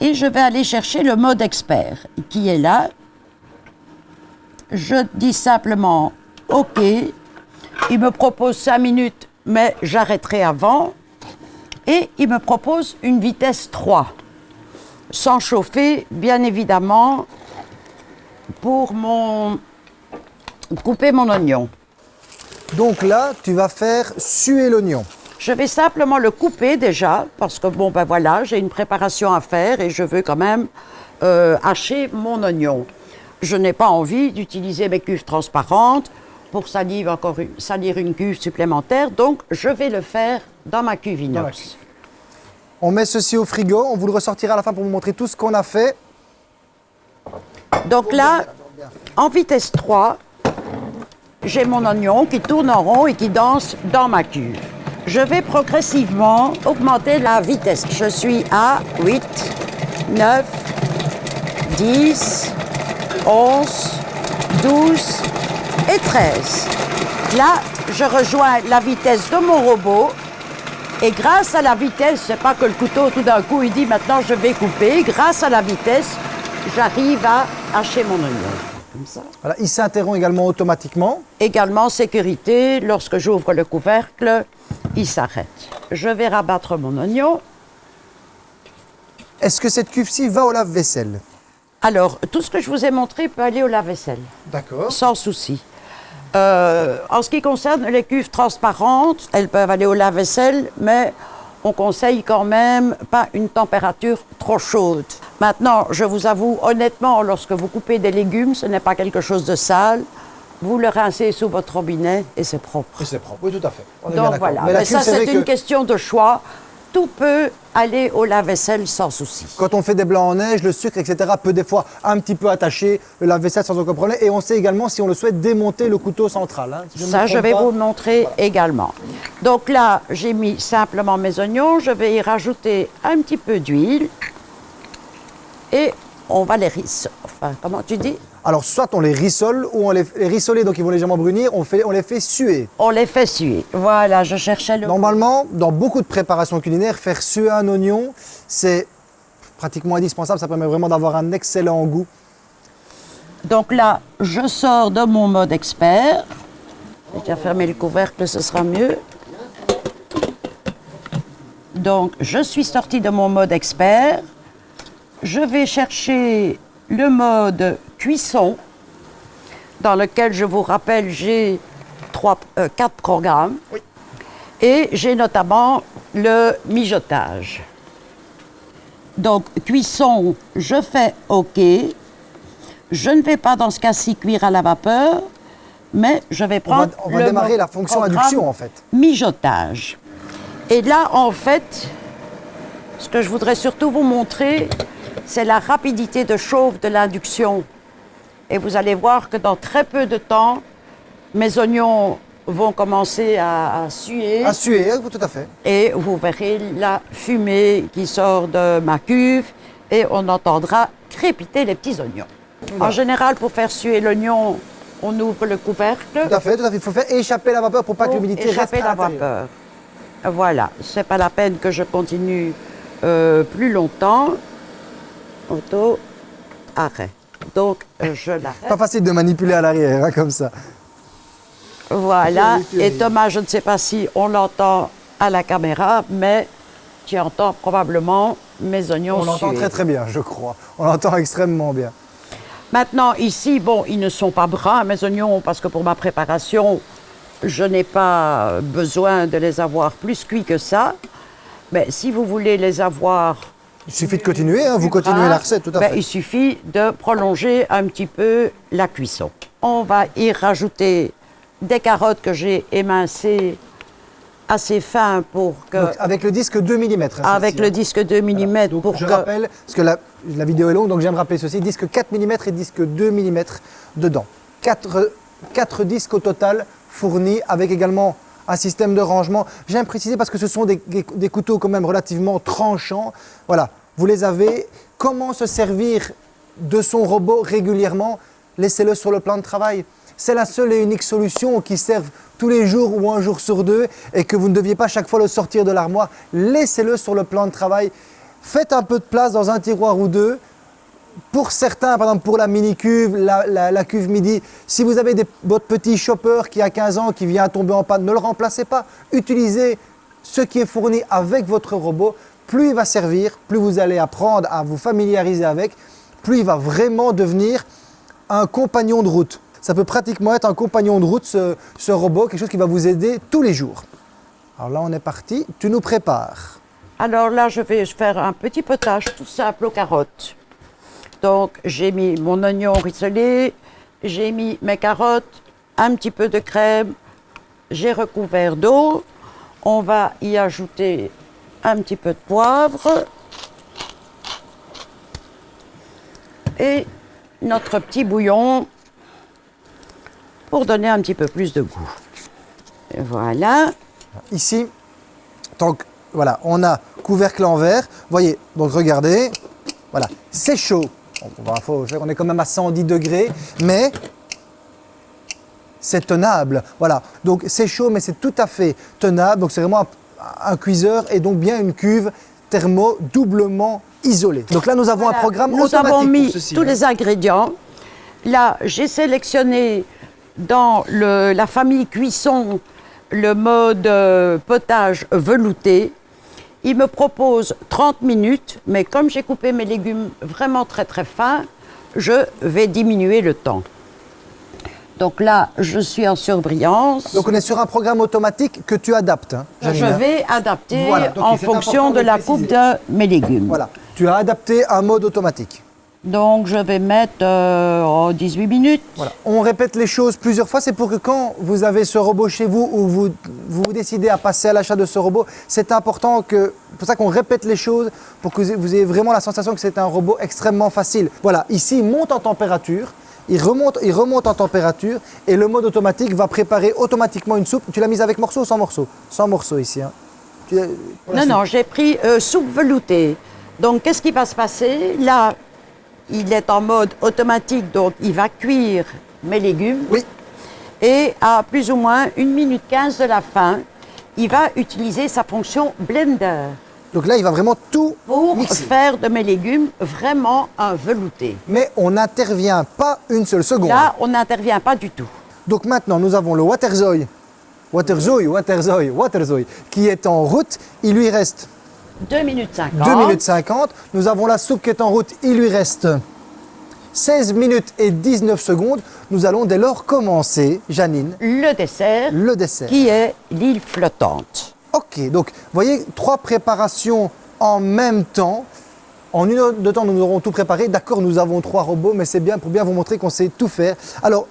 Et je vais aller chercher le mode expert qui est là. Je dis simplement OK. Il me propose 5 minutes, mais j'arrêterai avant. Et il me propose une vitesse 3, sans chauffer, bien évidemment, pour mon couper mon oignon. Donc là, tu vas faire suer l'oignon. Je vais simplement le couper déjà, parce que bon, ben voilà, j'ai une préparation à faire et je veux quand même euh, hacher mon oignon. Je n'ai pas envie d'utiliser mes cuves transparentes pour salir, encore une, salir une cuve supplémentaire, donc je vais le faire dans ma cuve inox. On met ceci au frigo, on vous le ressortira à la fin pour vous montrer tout ce qu'on a fait. Donc là, en vitesse 3, j'ai mon oignon qui tourne en rond et qui danse dans ma cuve. Je vais progressivement augmenter la vitesse. Je suis à 8, 9, 10, 11, 12 et 13. Là, je rejoins la vitesse de mon robot et grâce à la vitesse, c'est pas que le couteau tout d'un coup il dit maintenant je vais couper, grâce à la vitesse, j'arrive à hacher mon oignon. Voilà, il s'interrompt également automatiquement. Également sécurité, lorsque j'ouvre le couvercle, il s'arrête. Je vais rabattre mon oignon. Est-ce que cette cuve-ci va au lave-vaisselle? Alors, tout ce que je vous ai montré peut aller au lave-vaisselle. D'accord. Sans souci. Euh, en ce qui concerne les cuves transparentes, elles peuvent aller au lave-vaisselle, mais on conseille quand même pas une température trop chaude. Maintenant, je vous avoue honnêtement, lorsque vous coupez des légumes, ce n'est pas quelque chose de sale. Vous le rincez sous votre robinet et c'est propre. Et c'est propre, oui, tout à fait. Donc voilà, mais, ça c'est une question de choix. Tout peut aller au lave-vaisselle sans souci. Quand on fait des blancs en neige, le sucre, etc., peut des fois un petit peu attacher le lave-vaisselle sans aucun problème. Et on sait également, si on le souhaite, démonter le couteau central. Hein. Ça, je vais vous le montrer également. Donc là, j'ai mis simplement mes oignons. Je vais y rajouter un petit peu d'huile. Et on va les rissoler. Enfin, comment tu dis? Alors, soit on les rissole ou on les, les donc ils vont légèrement brunir, on, fait, on les fait suer. On les fait suer. Voilà, je cherchais le... Normalement, dans beaucoup de préparations culinaires, faire suer un oignon, c'est pratiquement indispensable. Ça permet vraiment d'avoir un excellent goût. Donc là, je sors de mon mode expert. J'ai déjà fermé le couvercle, ce sera mieux. Donc, je suis sortie de mon mode expert. Je vais chercher le mode cuisson, dans lequel, je vous rappelle, j'ai euh, quatre programmes. Et j'ai notamment le mijotage. Donc, cuisson, je fais OK. Je ne vais pas dans ce cas-ci cuire à la vapeur, mais je vais prendre. On va, démarrer la fonction induction en fait. Mijotage. Et là, en fait, ce que je voudrais surtout vous montrer, c'est la rapidité de chauffe de l'induction. Et vous allez voir que dans très peu de temps, mes oignons vont commencer à, suer. À suer, tout à fait. Et vous verrez la fumée qui sort de ma cuve et on entendra crépiter les petits oignons. En général, pour faire suer l'oignon, on ouvre le couvercle. Tout à fait, tout à fait. Il faut faire échapper la vapeur pour pas que l'humidité reste échapper la vapeur. Voilà, c'est pas la peine que je continue euh, plus longtemps arrêt. Donc, euh, je l'arrête. Pas facile de manipuler à l'arrière, hein, comme ça. Voilà. Et Thomas, je ne sais pas si on l'entend à la caméra, mais tu entends probablement mes oignons On l'entend très très bien, je crois. On l'entend extrêmement bien. Maintenant, ici, bon, ils ne sont pas bruns, mes oignons, parce que pour ma préparation, je n'ai pas besoin de les avoir plus cuits que ça. Mais si vous voulez les avoir il suffit de continuer, hein, vous continuez la recette, tout à ben, fait. Il suffit de prolonger un petit peu la cuisson. On va y rajouter des carottes que j'ai émincées assez fin pour que... avec le disque 2 mm. Hein, avec le disque 2 mm pour je rappelle, parce que la, vidéo est longue, donc j'aime rappeler ceci, disque 4 mm et disque 2 mm dedans. 4, 4 disques au total fournis avec également un système de rangement. J'aime préciser parce que ce sont des, des couteaux quand même relativement tranchants. Voilà, vous les avez. Comment se servir de son robot régulièrement? Laissez-le sur le plan de travail. C'est la seule et unique solution qui serve tous les jours ou un jour sur deux et que vous ne deviez pas chaque fois le sortir de l'armoire. Laissez-le sur le plan de travail. Faites un peu de place dans un tiroir ou deux. Pour certains, par exemple pour la mini-cuve, la, cuve midi, si vous avez votre petit chopper qui a 15 ans, qui vient tomber en panne, ne le remplacez pas. Utilisez ce qui est fourni avec votre robot. Plus il va servir, plus vous allez apprendre à vous familiariser avec, plus il va vraiment devenir un compagnon de route. Ça peut pratiquement être un compagnon de route, ce, robot, quelque chose qui va vous aider tous les jours. Alors là, on est parti. Tu nous prépares. Alors là, je vais faire un petit potage tout simple aux carottes. Donc, j'ai mis mon oignon rissolé, j'ai mis mes carottes, un petit peu de crème, j'ai recouvert d'eau. On va y ajouter un petit peu de poivre et notre petit bouillon pour donner un petit peu plus de goût. voilà. Ici, donc voilà, on a couvercle en verre. Voyez, donc regardez, voilà, c'est chaud. On est quand même à 110 degrés, mais c'est tenable. Voilà, donc c'est chaud, mais c'est tout à fait tenable. Donc c'est vraiment un, cuiseur et donc bien une cuve thermo doublement isolée. Donc là, nous avons un programme nous automatique. Nous avons mis tous les ingrédients. Là, j'ai sélectionné dans la famille cuisson le mode euh, potage velouté. Il me propose 30 minutes, mais comme j'ai coupé mes légumes vraiment très très fins, je vais diminuer le temps. Donc là, je suis en surbrillance. Donc on est sur un programme automatique que tu adaptes. Hein, je vais adapter en fonction de, la coupe de mes légumes. Voilà, tu as adapté un mode automatique. Donc je vais mettre 18 euh, minutes. Voilà. On répète les choses plusieurs fois, c'est pour que quand vous avez ce robot chez vous ou vous vous, décidez à passer à l'achat de ce robot, c'est important que, pour ça qu'on répète les choses, pour que vous ayez vraiment la sensation que c'est un robot extrêmement facile. Voilà, ici il monte en température, il remonte, il remonte en température et le mode automatique va préparer automatiquement une soupe. Tu l'as mise avec morceaux ou sans morceaux Sans morceaux ici. Hein. Non, non, j'ai pris euh, soupe veloutée. Donc qu'est-ce qui va se passer? Là, il est en mode automatique, donc il va cuire mes légumes. Oui. Et à plus ou moins 1 minute 15 de la fin, il va utiliser sa fonction blender. Donc là, il va vraiment tout Pour faire de mes légumes vraiment un velouté. Mais on n'intervient pas une seule seconde. Là, on n'intervient pas du tout. Donc maintenant, nous avons le Waterzoy, Waterzoy, Waterzoy, Waterzoy, qui est en route. Il lui reste 2 minutes 50. 2 minutes 50. Nous avons la soupe qui est en route. Il lui reste 16 minutes et 19 secondes. Nous allons dès lors commencer, Janine. Le dessert. Le dessert. Qui est l'île flottante. Ok, donc vous voyez, trois préparations en même temps. En une heure de temps, nous aurons tout préparé. D'accord, nous avons trois robots, mais c'est bien pour bien vous montrer qu'on sait tout faire. Alors,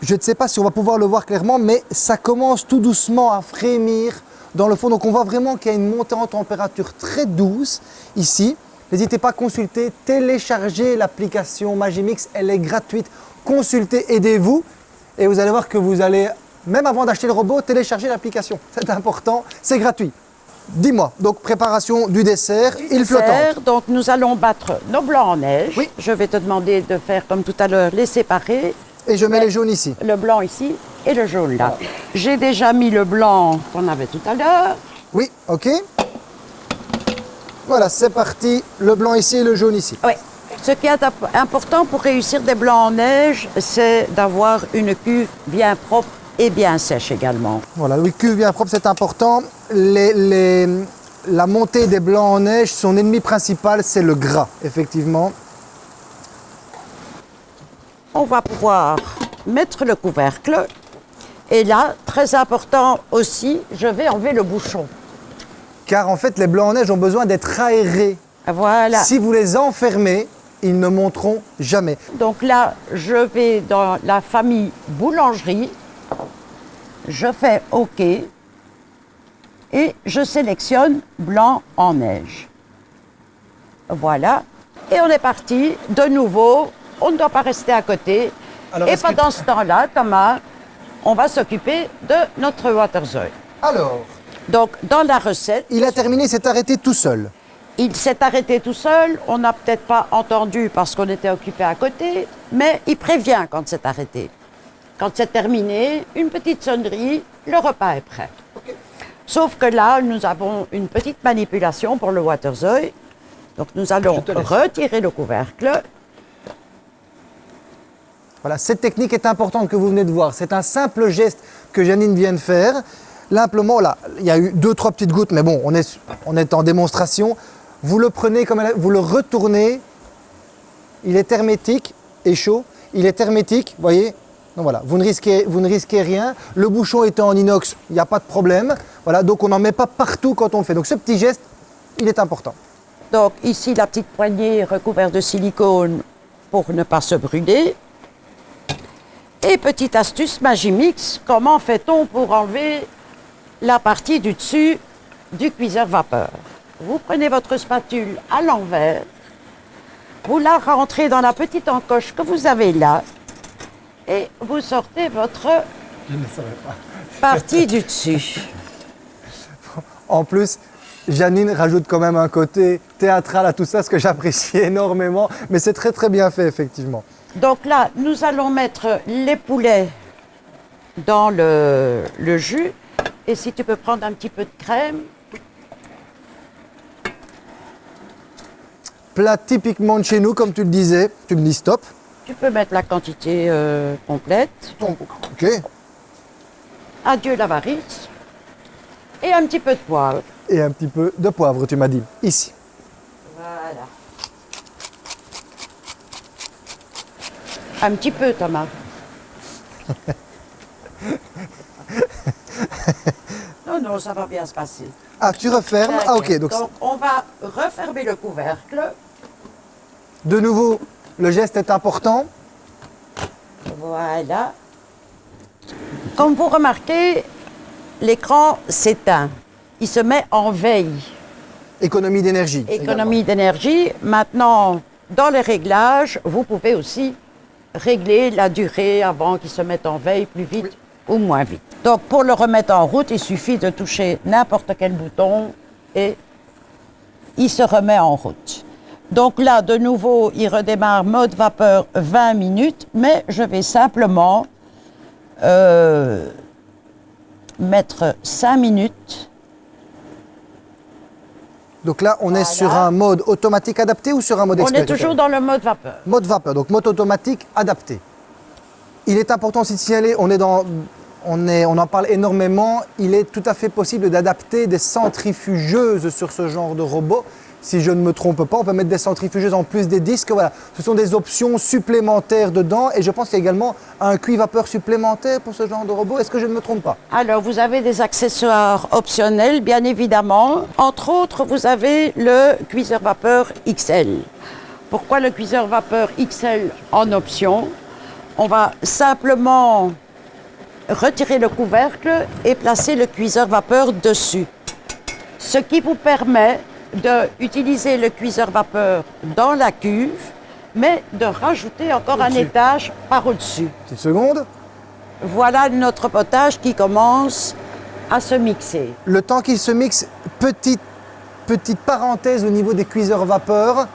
je ne sais pas si on va pouvoir le voir clairement, mais ça commence tout doucement à frémir dans le fond. Donc on voit vraiment qu'il y a une montée en température très douce ici. N'hésitez pas à consulter, télécharger l'application Magimix, elle est gratuite. Consultez, aidez-vous et vous allez voir que vous allez, même avant d'acheter le robot, télécharger l'application. C'est important, c'est gratuit. Dis-moi, donc préparation du dessert, il flottante. Donc nous allons battre nos blancs en neige. Oui. Je vais te demander de faire comme tout à l'heure, les séparer. Et je mets les jaunes ici. Le blanc ici et le jaune là. J'ai déjà mis le blanc qu'on avait tout à l'heure. Oui, ok. Voilà, c'est parti. Le blanc ici et le jaune ici. Oui. Ce qui est important pour réussir des blancs en neige, c'est d'avoir une cuve bien propre et bien sèche également. Voilà, une cuve bien propre, c'est important. la montée des blancs en neige, son ennemi principal, c'est le gras, effectivement on va pouvoir mettre le couvercle. Et là, très important aussi, je vais enlever le bouchon. Car en fait, les blancs en neige ont besoin d'être aérés. Voilà. Si vous les enfermez, ils ne monteront jamais. Donc là, je vais dans la famille boulangerie. Je fais OK. Et je sélectionne blanc en neige. Voilà. Et on est parti de nouveau on ne doit pas rester à côté. et pendant ce temps-là, Thomas, on va s'occuper de notre waterzooi. Alors Donc, dans la recette... Il a terminé, s'est arrêté tout seul. Il s'est arrêté tout seul, on n'a peut-être pas entendu parce qu'on était occupé à côté, mais il prévient quand c'est arrêté. Quand c'est terminé, une petite sonnerie, le repas est prêt. Sauf que là, nous avons une petite manipulation pour le waterzooi. Donc nous allons retirer le couvercle. Voilà, cette technique est importante que vous venez de voir. C'est un simple geste que Janine vient de faire. L'implément, là, il y a eu deux, trois petites gouttes, mais bon, on est, en démonstration. Vous le prenez comme vous le retournez. Il est hermétique et chaud. Il est hermétique, vous voyez. Donc voilà, vous ne, risquez, vous ne risquez rien. Le bouchon étant en inox, il n'y a pas de problème. Voilà, donc on n'en met pas partout quand on le fait. Donc ce petit geste, il est important. Donc ici, la petite poignée recouverte de silicone pour ne pas se brûler. Et petite astuce Magimix, comment fait-on pour enlever la partie du dessus du cuiseur vapeur? Vous prenez votre spatule à l'envers, vous la rentrez dans la petite encoche que vous avez là, et vous sortez votre partie du dessus. En plus, Janine rajoute quand même un côté théâtral à tout ça, ce que j'apprécie énormément, mais c'est très très bien fait effectivement. Donc là, nous allons mettre les poulets dans le, le jus. Et si tu peux prendre un petit peu de crème. Plat typiquement de chez nous, comme tu le disais. Tu me dis stop. Tu peux mettre la quantité euh, complète. ok. Adieu l'avarice. Et un petit peu de poivre. Et un petit peu de poivre, tu m'as dit. Ici. Voilà. Un petit peu, Thomas. non, non, ça va bien se passer. Ah, tu refermes Ah, ok. Donc, donc, on va refermer le couvercle. De nouveau, le geste est important. Voilà. Comme vous remarquez, l'écran s'éteint. Il se met en veille. Économie d'énergie. Économie d'énergie. Maintenant, dans les réglages, vous pouvez aussi régler la durée avant qu'il se mette en veille plus vite ou moins vite. Donc, pour le remettre en route, il suffit de toucher n'importe quel bouton et il se remet en route. Donc là, de nouveau, il redémarre mode vapeur 20 minutes, mais je vais simplement euh, mettre 5 minutes. Donc là, on est sur un mode automatique adapté ou sur un mode expert On est toujours dans le mode vapeur. Mode vapeur, donc mode automatique adapté. Il est important aussi de signaler, on est dans on, est, on, en parle énormément, il est tout à fait possible d'adapter des centrifugeuses sur ce genre de robot si je ne me trompe pas. On peut mettre des centrifugeuses en plus des disques. Voilà, ce sont des options supplémentaires dedans. Et je pense qu'il y a également un cuit-vapeur supplémentaire pour ce genre de robot. Est-ce que je ne me trompe pas? Alors, vous avez des accessoires optionnels, bien évidemment. Entre autres, vous avez le cuiseur vapeur XL. Pourquoi le cuiseur vapeur XL en option? On va simplement retirer le couvercle et placer le cuiseur vapeur dessus. Ce qui vous permet d'utiliser le cuiseur vapeur dans la cuve, mais de rajouter encore un étage par au-dessus. Une seconde. Voilà notre potage qui commence à se mixer. Le temps qu'il se mixe, petite, petite parenthèse au niveau des cuiseurs vapeur,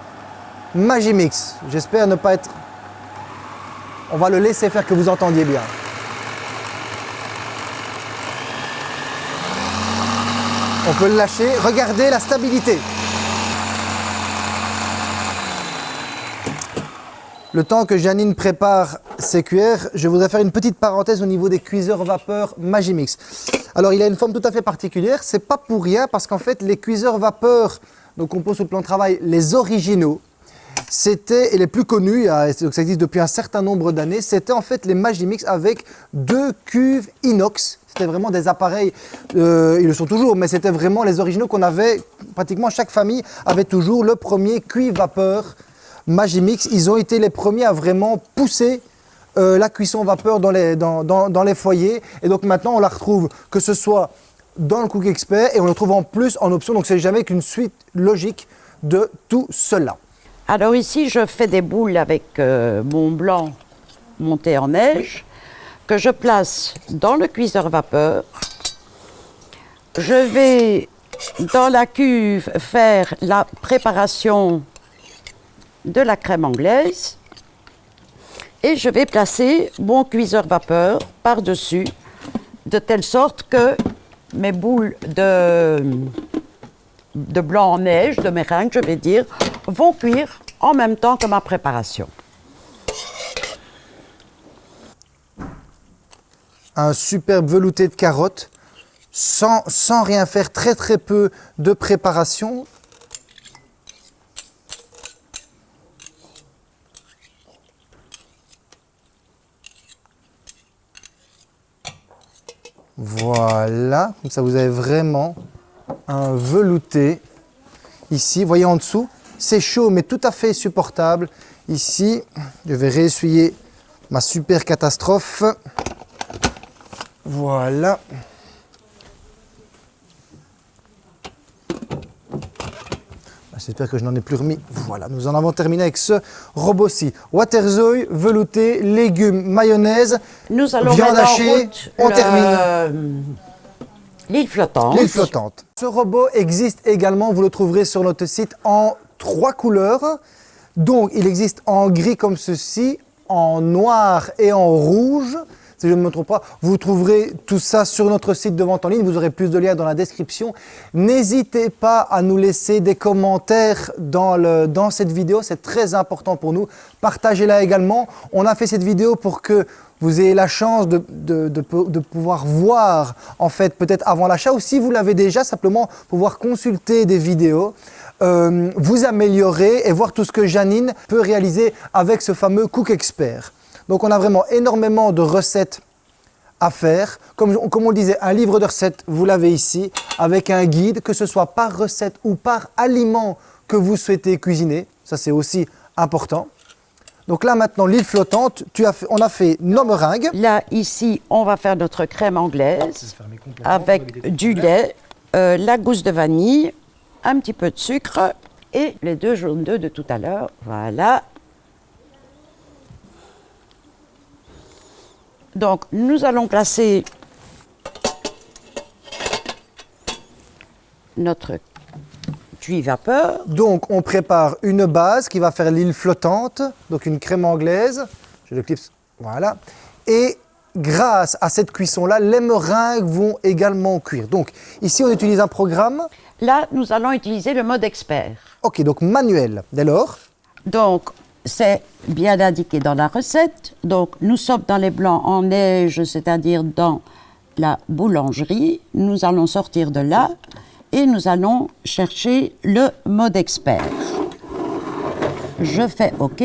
Magimix. J'espère ne pas être... On va le laisser faire que vous entendiez bien. On peut le lâcher. Regardez la stabilité. Le temps que Janine prépare ses cuillères, je voudrais faire une petite parenthèse au niveau des cuiseurs vapeur Magimix. Alors, il a une forme tout à fait particulière. C'est pas pour rien parce qu'en fait, les cuiseurs vapeur, donc on pose le plan de travail, les originaux, c'était, et les plus connus, ça existe depuis un certain nombre d'années, c'était en fait les Magimix avec deux cuves inox c'était vraiment des appareils, euh, ils le sont toujours, mais c'était vraiment les originaux qu'on avait, pratiquement chaque famille avait toujours le premier cuivre vapeur Magimix. Ils ont été les premiers à vraiment pousser euh, la cuisson vapeur dans les, dans, dans, les foyers. Et donc maintenant, on la retrouve que ce soit dans le Cook Expert et on le trouve en plus en option. Donc c'est jamais qu'une suite logique de tout cela. Alors ici, je fais des boules avec euh, mon blanc monté en neige. que je place dans le cuiseur vapeur. Je vais dans la cuve faire la préparation de la crème anglaise et je vais placer mon cuiseur vapeur par-dessus de telle sorte que mes boules de, de blanc en neige, de meringue, je vais dire, vont cuire en même temps que ma préparation. Un superbe velouté de carottes, sans, sans rien faire, très très peu de préparation. Voilà, comme ça vous avez vraiment un velouté ici. Vous voyez en dessous, c'est chaud mais tout à fait supportable. Ici, je vais réessuyer ma super catastrophe. Voilà. Ah, j'espère que je n'en ai plus remis. Voilà, nous en avons terminé avec ce robot-ci. Waterzooi, velouté, légumes, mayonnaise, Nous allons viande hachée. On le- termine. L'île flottante. L'île flottante. Ce robot existe également, vous le trouverez sur notre site en trois couleurs. Donc, il existe en gris comme ceci, en noir et en rouge. Si je ne me trompe pas, vous trouverez tout ça sur notre site de vente en ligne. Vous aurez plus de liens dans la description. N'hésitez pas à nous laisser des commentaires dans, cette vidéo. C'est très important pour nous. Partagez-la également. On a fait cette vidéo pour que vous ayez la chance de pouvoir voir, en fait, peut-être avant l'achat, ou si vous l'avez déjà, simplement pouvoir consulter des vidéos, euh, vous améliorer et voir tout ce que Janine peut réaliser avec ce fameux Cook Expert. Donc on a vraiment énormément de recettes à faire. Comme, comme on le disait, un livre de recettes, vous l'avez ici, avec un guide, que ce soit par recette ou par aliment que vous souhaitez cuisiner. Ça, c'est aussi important. Donc là, maintenant, l'île flottante, tu as fait- on a fait nos meringues. Là, ici, on va faire notre crème anglaise avec du lait, euh, la gousse de vanille, un petit peu de sucre et les deux jaunes d'œufs de tout à l'heure. Voilà. Donc, nous allons placer notre Donc, on prépare une base qui va faire l'île flottante, donc une crème anglaise. Je le clipse, voilà. Et grâce à cette cuisson-là, les meringues vont également cuire. Donc, ici, on utilise un programme, Là, nous allons utiliser le mode expert. ok, donc manuel. Dès lors, Donc, c'est bien indiqué dans la recette. Donc, nous sommes dans les blancs en neige, c'est-à-dire dans la boulangerie. Nous allons sortir de là et nous allons chercher le mode expert. Je fais OK.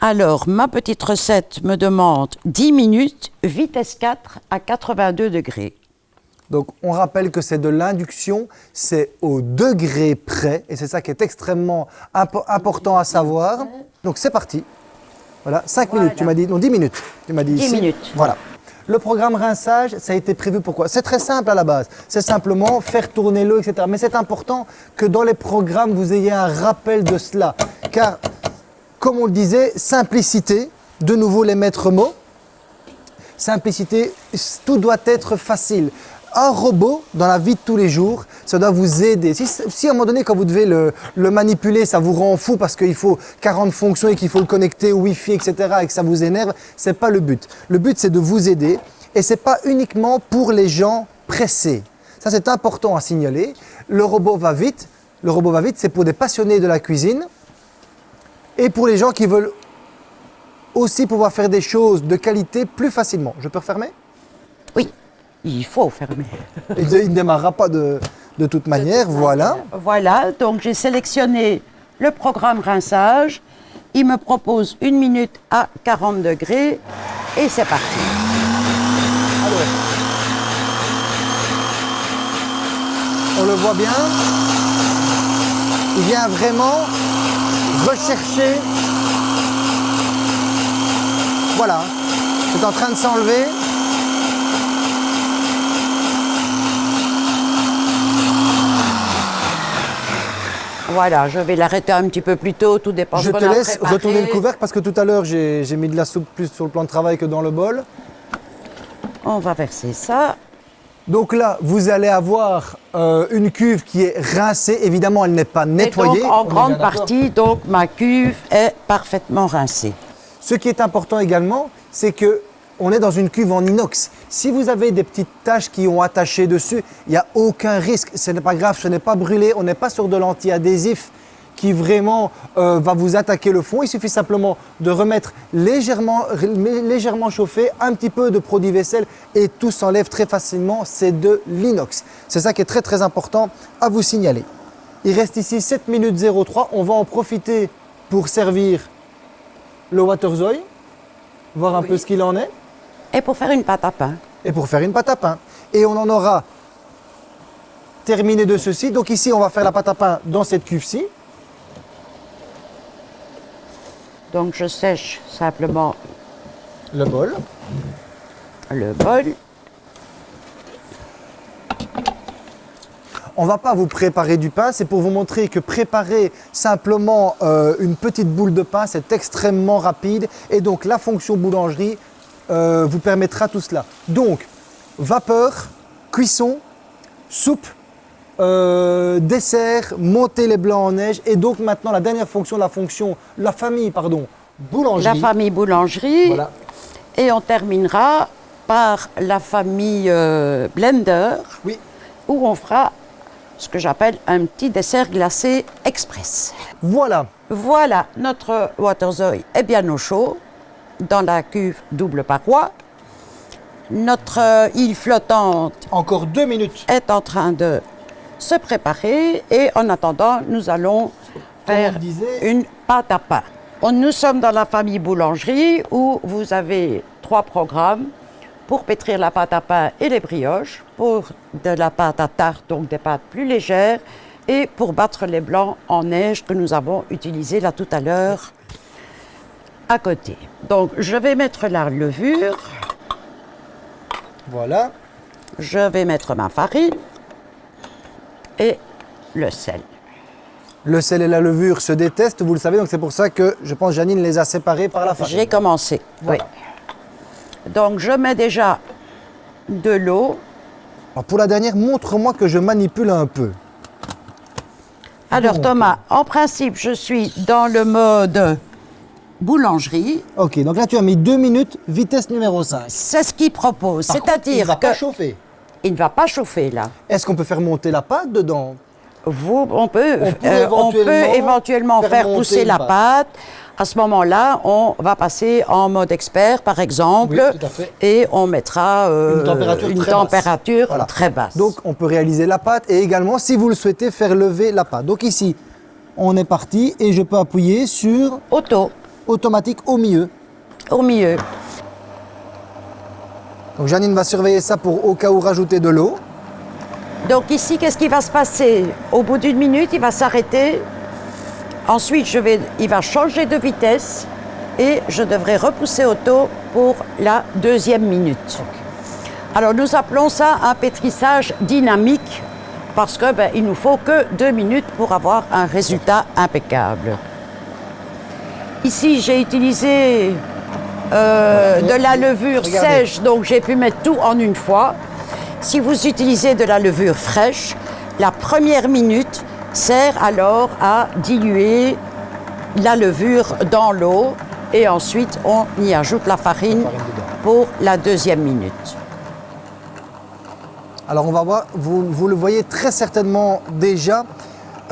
Alors, ma petite recette me demande 10 minutes, vitesse 4 à 82 degrés. donc on rappelle que c'est de l'induction, c'est au degré près, et c'est ça qui est extrêmement impo- important à savoir. Donc c'est parti. Voilà, 5 Voilà. minutes, tu m'as dit, non 10 minutes. Tu m'as dit 10 ici. minutes. Voilà. Le programme rinçage, ça a été prévu pourquoi C'est très simple à la base. C'est simplement faire tourner l'eau, etc. Mais c'est important que dans les programmes, vous ayez un rappel de cela. Car, comme on le disait, simplicité, de nouveau les maîtres mots. Simplicité, tout doit être facile. Un robot, dans la vie de tous les jours, ça doit vous aider. Si, si à un moment donné, quand vous devez le, le manipuler, ça vous rend fou parce qu'il faut 40 fonctions et qu'il faut le connecter au Wi-Fi, etc., et que ça vous énerve, c'est pas le but. Le but, c'est de vous aider et c'est pas uniquement pour les gens pressés. Ça, c'est important à signaler. Le robot va vite. Le robot va vite, c'est pour des passionnés de la cuisine et pour les gens qui veulent aussi pouvoir faire des choses de qualité plus facilement. Je peux refermer? Il faut fermer. Il ne il ne démarrera pas de, de toute manière, voilà. Voilà, donc j'ai sélectionné le programme rinçage. Il me propose une minute à 40 degrés et c'est parti. On le voit bien. Il vient vraiment rechercher. Voilà, c'est en train de s'enlever. Voilà, je vais l'arrêter un petit peu plus tôt, tout dépend Je de ce te qu'on a laisse préparé. retourner le couvercle parce que tout à l'heure j'ai mis de la soupe plus sur le plan de travail que dans le bol. On va verser ça. Donc là, vous allez avoir euh, une cuve qui est rincée. Évidemment, elle n'est pas nettoyée. Et donc, On en grande partie, donc, ma cuve est parfaitement rincée. Ce qui est important également, c'est que on est dans une cuve en inox. Si vous avez des petites taches qui ont attaché dessus, il n'y a aucun risque. Ce n'est pas grave, ce n'est pas brûlé. On n'est pas sur de l'anti-adhésif qui vraiment euh, va vous attaquer le fond. Il suffit simplement de remettre légèrement, légèrement chauffé, un petit peu de produit vaisselle et tout s'enlève très facilement. C'est de l'inox. C'est ça qui est très très important à vous signaler. Il reste ici 7 minutes 03. On va en profiter pour servir le Waterzooi, voir un peu ce qu'il en est, Et pour faire une pâte à pain. et pour faire une pâte à pain. Et on en aura terminé de ceci. Donc ici, on va faire la pâte à pain dans cette cuve-ci. Donc, je sèche simplement Le bol. le bol. On va pas vous préparer du pain, c'est pour vous montrer que préparer simplement euh, une petite boule de pain, c'est extrêmement rapide. Et donc la fonction boulangerie euh, vous permettra tout cela. Donc, vapeur, cuisson, soupe, euh, dessert, monter les blancs en neige. Et donc maintenant la dernière fonction, la fonction, la famille, pardon, boulangerie. La famille boulangerie. Voilà. Et on terminera par la famille euh, blender, Oui. où on fera ce que j'appelle un petit dessert glacé express. Voilà. Voilà, notre Waterzooi est bien au chaud, dans la cuve double paroi. Notre euh, île flottante Encore deux minutes. est en train de se préparer et en attendant, nous allons Comme faire disait. une pâte à pain. Nous sommes dans la famille boulangerie où vous avez trois programmes pour pétrir la pâte à pain et les brioches, pour de la pâte à tarte, donc des pâtes plus légères, et pour battre les blancs en neige que nous avons utilisé là tout à l'heure à côté. Donc je vais mettre la levure, Voilà. je vais mettre ma farine et le sel. Le sel et la levure se détestent, vous le savez, donc c'est pour ça que je pense Janine les a séparés par la farine. J'ai commencé. Voilà. Oui. Donc je mets déjà de l'eau. Pour la dernière, montre-moi que je manipule un peu. Alors. Thomas, en principe, je suis dans le mode boulangerie. Ok, donc là tu as mis deux minutes, vitesse numéro 5. C'est ce qu'il propose. Par contre, il C'est-à-dire va que pas chauffer. il ne va pas chauffer là. Est-ce qu'on peut faire monter la pâte dedans? Vous, on peut, On peut euh, on peut éventuellement faire pousser la pâte. pâte. À ce moment-là, on va passer en mode expert, par exemple, Oui, tout à fait. et on mettra euh, Une température une très basse. température Voilà. très basse. Donc on peut réaliser la pâte et également, si vous le souhaitez, faire lever la pâte. Donc ici, on est parti et je peux appuyer sur auto, automatique au milieu. au milieu. Donc Janine va surveiller ça pour au cas où rajouter de l'eau. Donc ici, qu'est-ce qui va se passer? Au bout d'une minute, il va s'arrêter. Ensuite, je vais, il va changer de vitesse et je devrais repousser auto pour la deuxième minute. Alors nous appelons ça un pétrissage dynamique parce que ben, il nous faut que deux minutes pour avoir un résultat impeccable. Ici, j'ai utilisé euh, de la levure Regardez. sèche, donc j'ai pu mettre tout en une fois. Si vous utilisez de la levure fraîche, la première minute sert alors à diluer la levure dans l'eau et ensuite on y ajoute la farine La farine dedans. pour la deuxième minute. Alors on va voir, vous, vous le voyez très certainement déjà.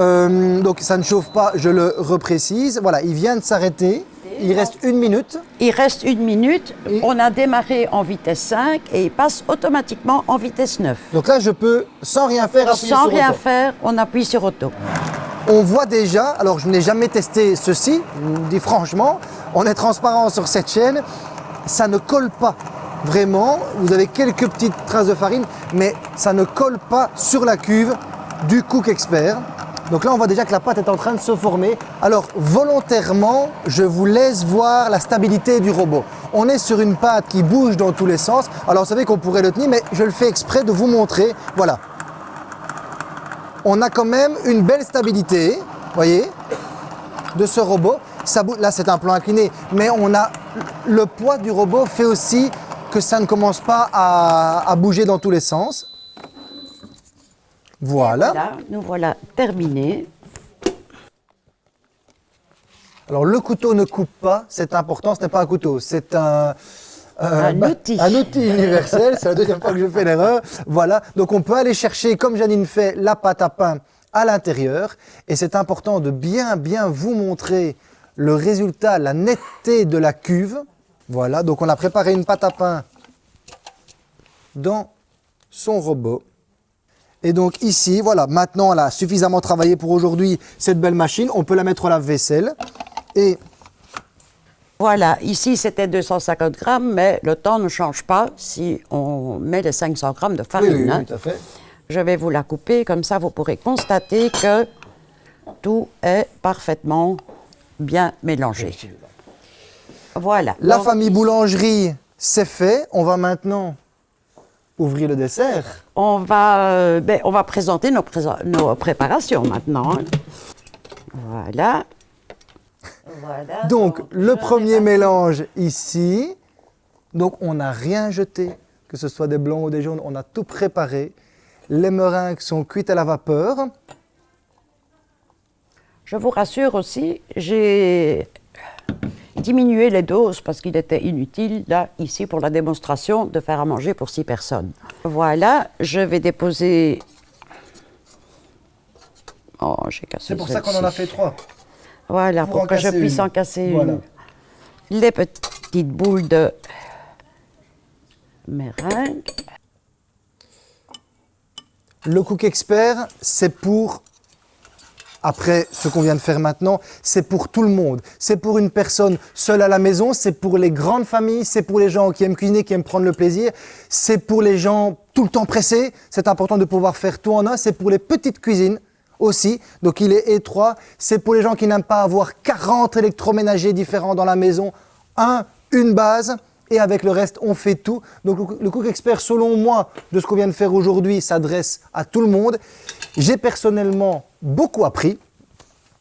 Euh, donc ça ne chauffe pas, je le reprécise. Voilà, il vient de s'arrêter. Il reste une minute. Il reste une minute, Et- on a démarré en vitesse 5 et il passe automatiquement en vitesse 9. Donc là, je peux, sans rien faire, appuyer Sans sur rien auto. faire, on appuie sur auto. On voit déjà, alors je n'ai jamais testé ceci, je dis franchement, on est transparent sur cette chaîne, ça ne colle pas vraiment. Vous avez quelques petites traces de farine, mais ça ne colle pas sur la cuve du Cook Expert. Donc là, on voit déjà que la pâte est en train de se former. Alors, volontairement, je vous laisse voir la stabilité du robot. On est sur une pâte qui bouge dans tous les sens. Alors, vous savez qu'on pourrait le tenir, mais je le fais exprès de vous montrer. Voilà, on a quand même une belle stabilité. voyez, de ce robot. Ça, là, c'est un plan incliné, mais on a le poids du robot fait aussi que ça ne commence pas à, bouger dans tous les sens. Voilà. voilà. Nous voilà terminés. Alors le couteau ne coupe pas, c'est important, ce n'est pas un couteau, c'est un, euh, un, bah, outil. un outil universel, c'est la deuxième fois que je fais l'erreur. Voilà, donc on peut aller chercher, comme Janine fait, la pâte à pain à l'intérieur. Et c'est important de bien, bien vous montrer le résultat, la netteté de la cuve. Voilà, donc on a préparé une pâte à pain dans son robot. Et donc ici, voilà, maintenant elle a suffisamment travaillé pour aujourd'hui cette belle machine. On peut la mettre au lave-vaisselle. Et voilà, ici c'était 250 grammes, mais le temps ne change pas si on met les 500 grammes de farine. Oui, oui, hein. tout à fait. Je vais vous la couper, comme ça vous pourrez constater que tout est parfaitement bien mélangé. Voilà. La famille boulangerie, c'est fait. On va maintenant ouvrir le dessert. On va, euh, ben, on va présenter nos, nos préparations maintenant. Hein. Voilà. Donc, le premier mélange ici. Donc, on n'a rien jeté, que ce soit des blancs ou des jaunes. On a tout préparé. Les meringues sont cuites à la vapeur. Je vous rassure aussi, j'ai diminué les doses parce qu'il était inutile, là, ici, pour la démonstration, de faire à manger pour six personnes. Voilà, je vais déposer... Oh, j'ai cassé C'est pour ça qu'on en a fait trois. Voilà, pour, que je puisse en casser une. Les petites boules de meringue. Le Cook Expert, c'est pour, après ce qu'on vient de faire maintenant, c'est pour tout le monde. C'est pour une personne seule à la maison, c'est pour les grandes familles, c'est pour les gens qui aiment cuisiner, qui aiment prendre le plaisir, c'est pour les gens tout le temps pressés, c'est important de pouvoir faire tout en un, c'est pour les petites cuisines, aussi. Donc il est étroit. C'est pour les gens qui n'aiment pas avoir 40 électroménagers différents dans la maison. Un, une base et avec le reste, on fait tout. Donc le Cook Expert, selon moi, de ce qu'on vient de faire aujourd'hui, s'adresse à tout le monde. J'ai personnellement beaucoup appris.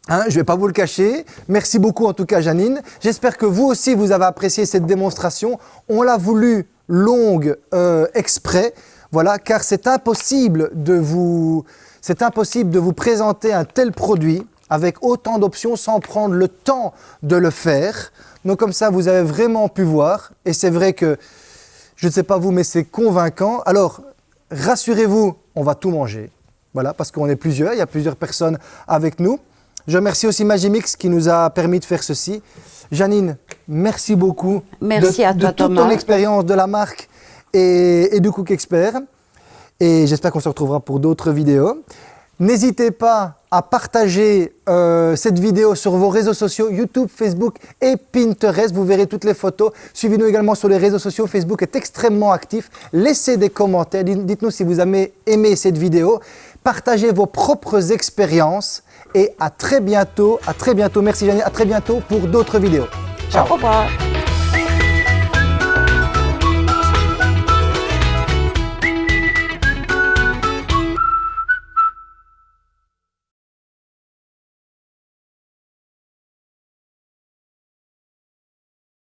Hein, je ne vais pas vous le cacher. Merci beaucoup en tout cas Janine. J'espère que vous aussi vous avez apprécié cette démonstration. On l'a voulu longue euh, exprès, voilà, car c'est impossible impossible de vous présenter un tel produit avec autant d'options sans prendre le temps de le faire. Donc comme ça, vous avez vraiment pu voir. Et c'est vrai que, je ne sais pas vous, mais c'est convaincant. Alors, rassurez-vous, on va tout manger. Voilà, parce qu'on est plusieurs, il y a plusieurs personnes avec nous. Je remercie aussi Magimix qui nous a permis de faire ceci. Janine, merci beaucoup merci à toi, de toute ton expérience de la marque et, et du Cook Expert et j'espère qu'on se retrouvera pour d'autres vidéos. N'hésitez pas à partager euh, cette vidéo sur vos réseaux sociaux, YouTube, Facebook et Pinterest. Vous verrez toutes les photos. Suivez-nous également sur les réseaux sociaux. Facebook est extrêmement actif. Laissez des commentaires. Dites-nous si vous avez aimé cette vidéo. Partagez vos propres expériences. Et à très bientôt. À très bientôt. Merci Janine. À très bientôt pour d'autres vidéos. Ciao. Au revoir.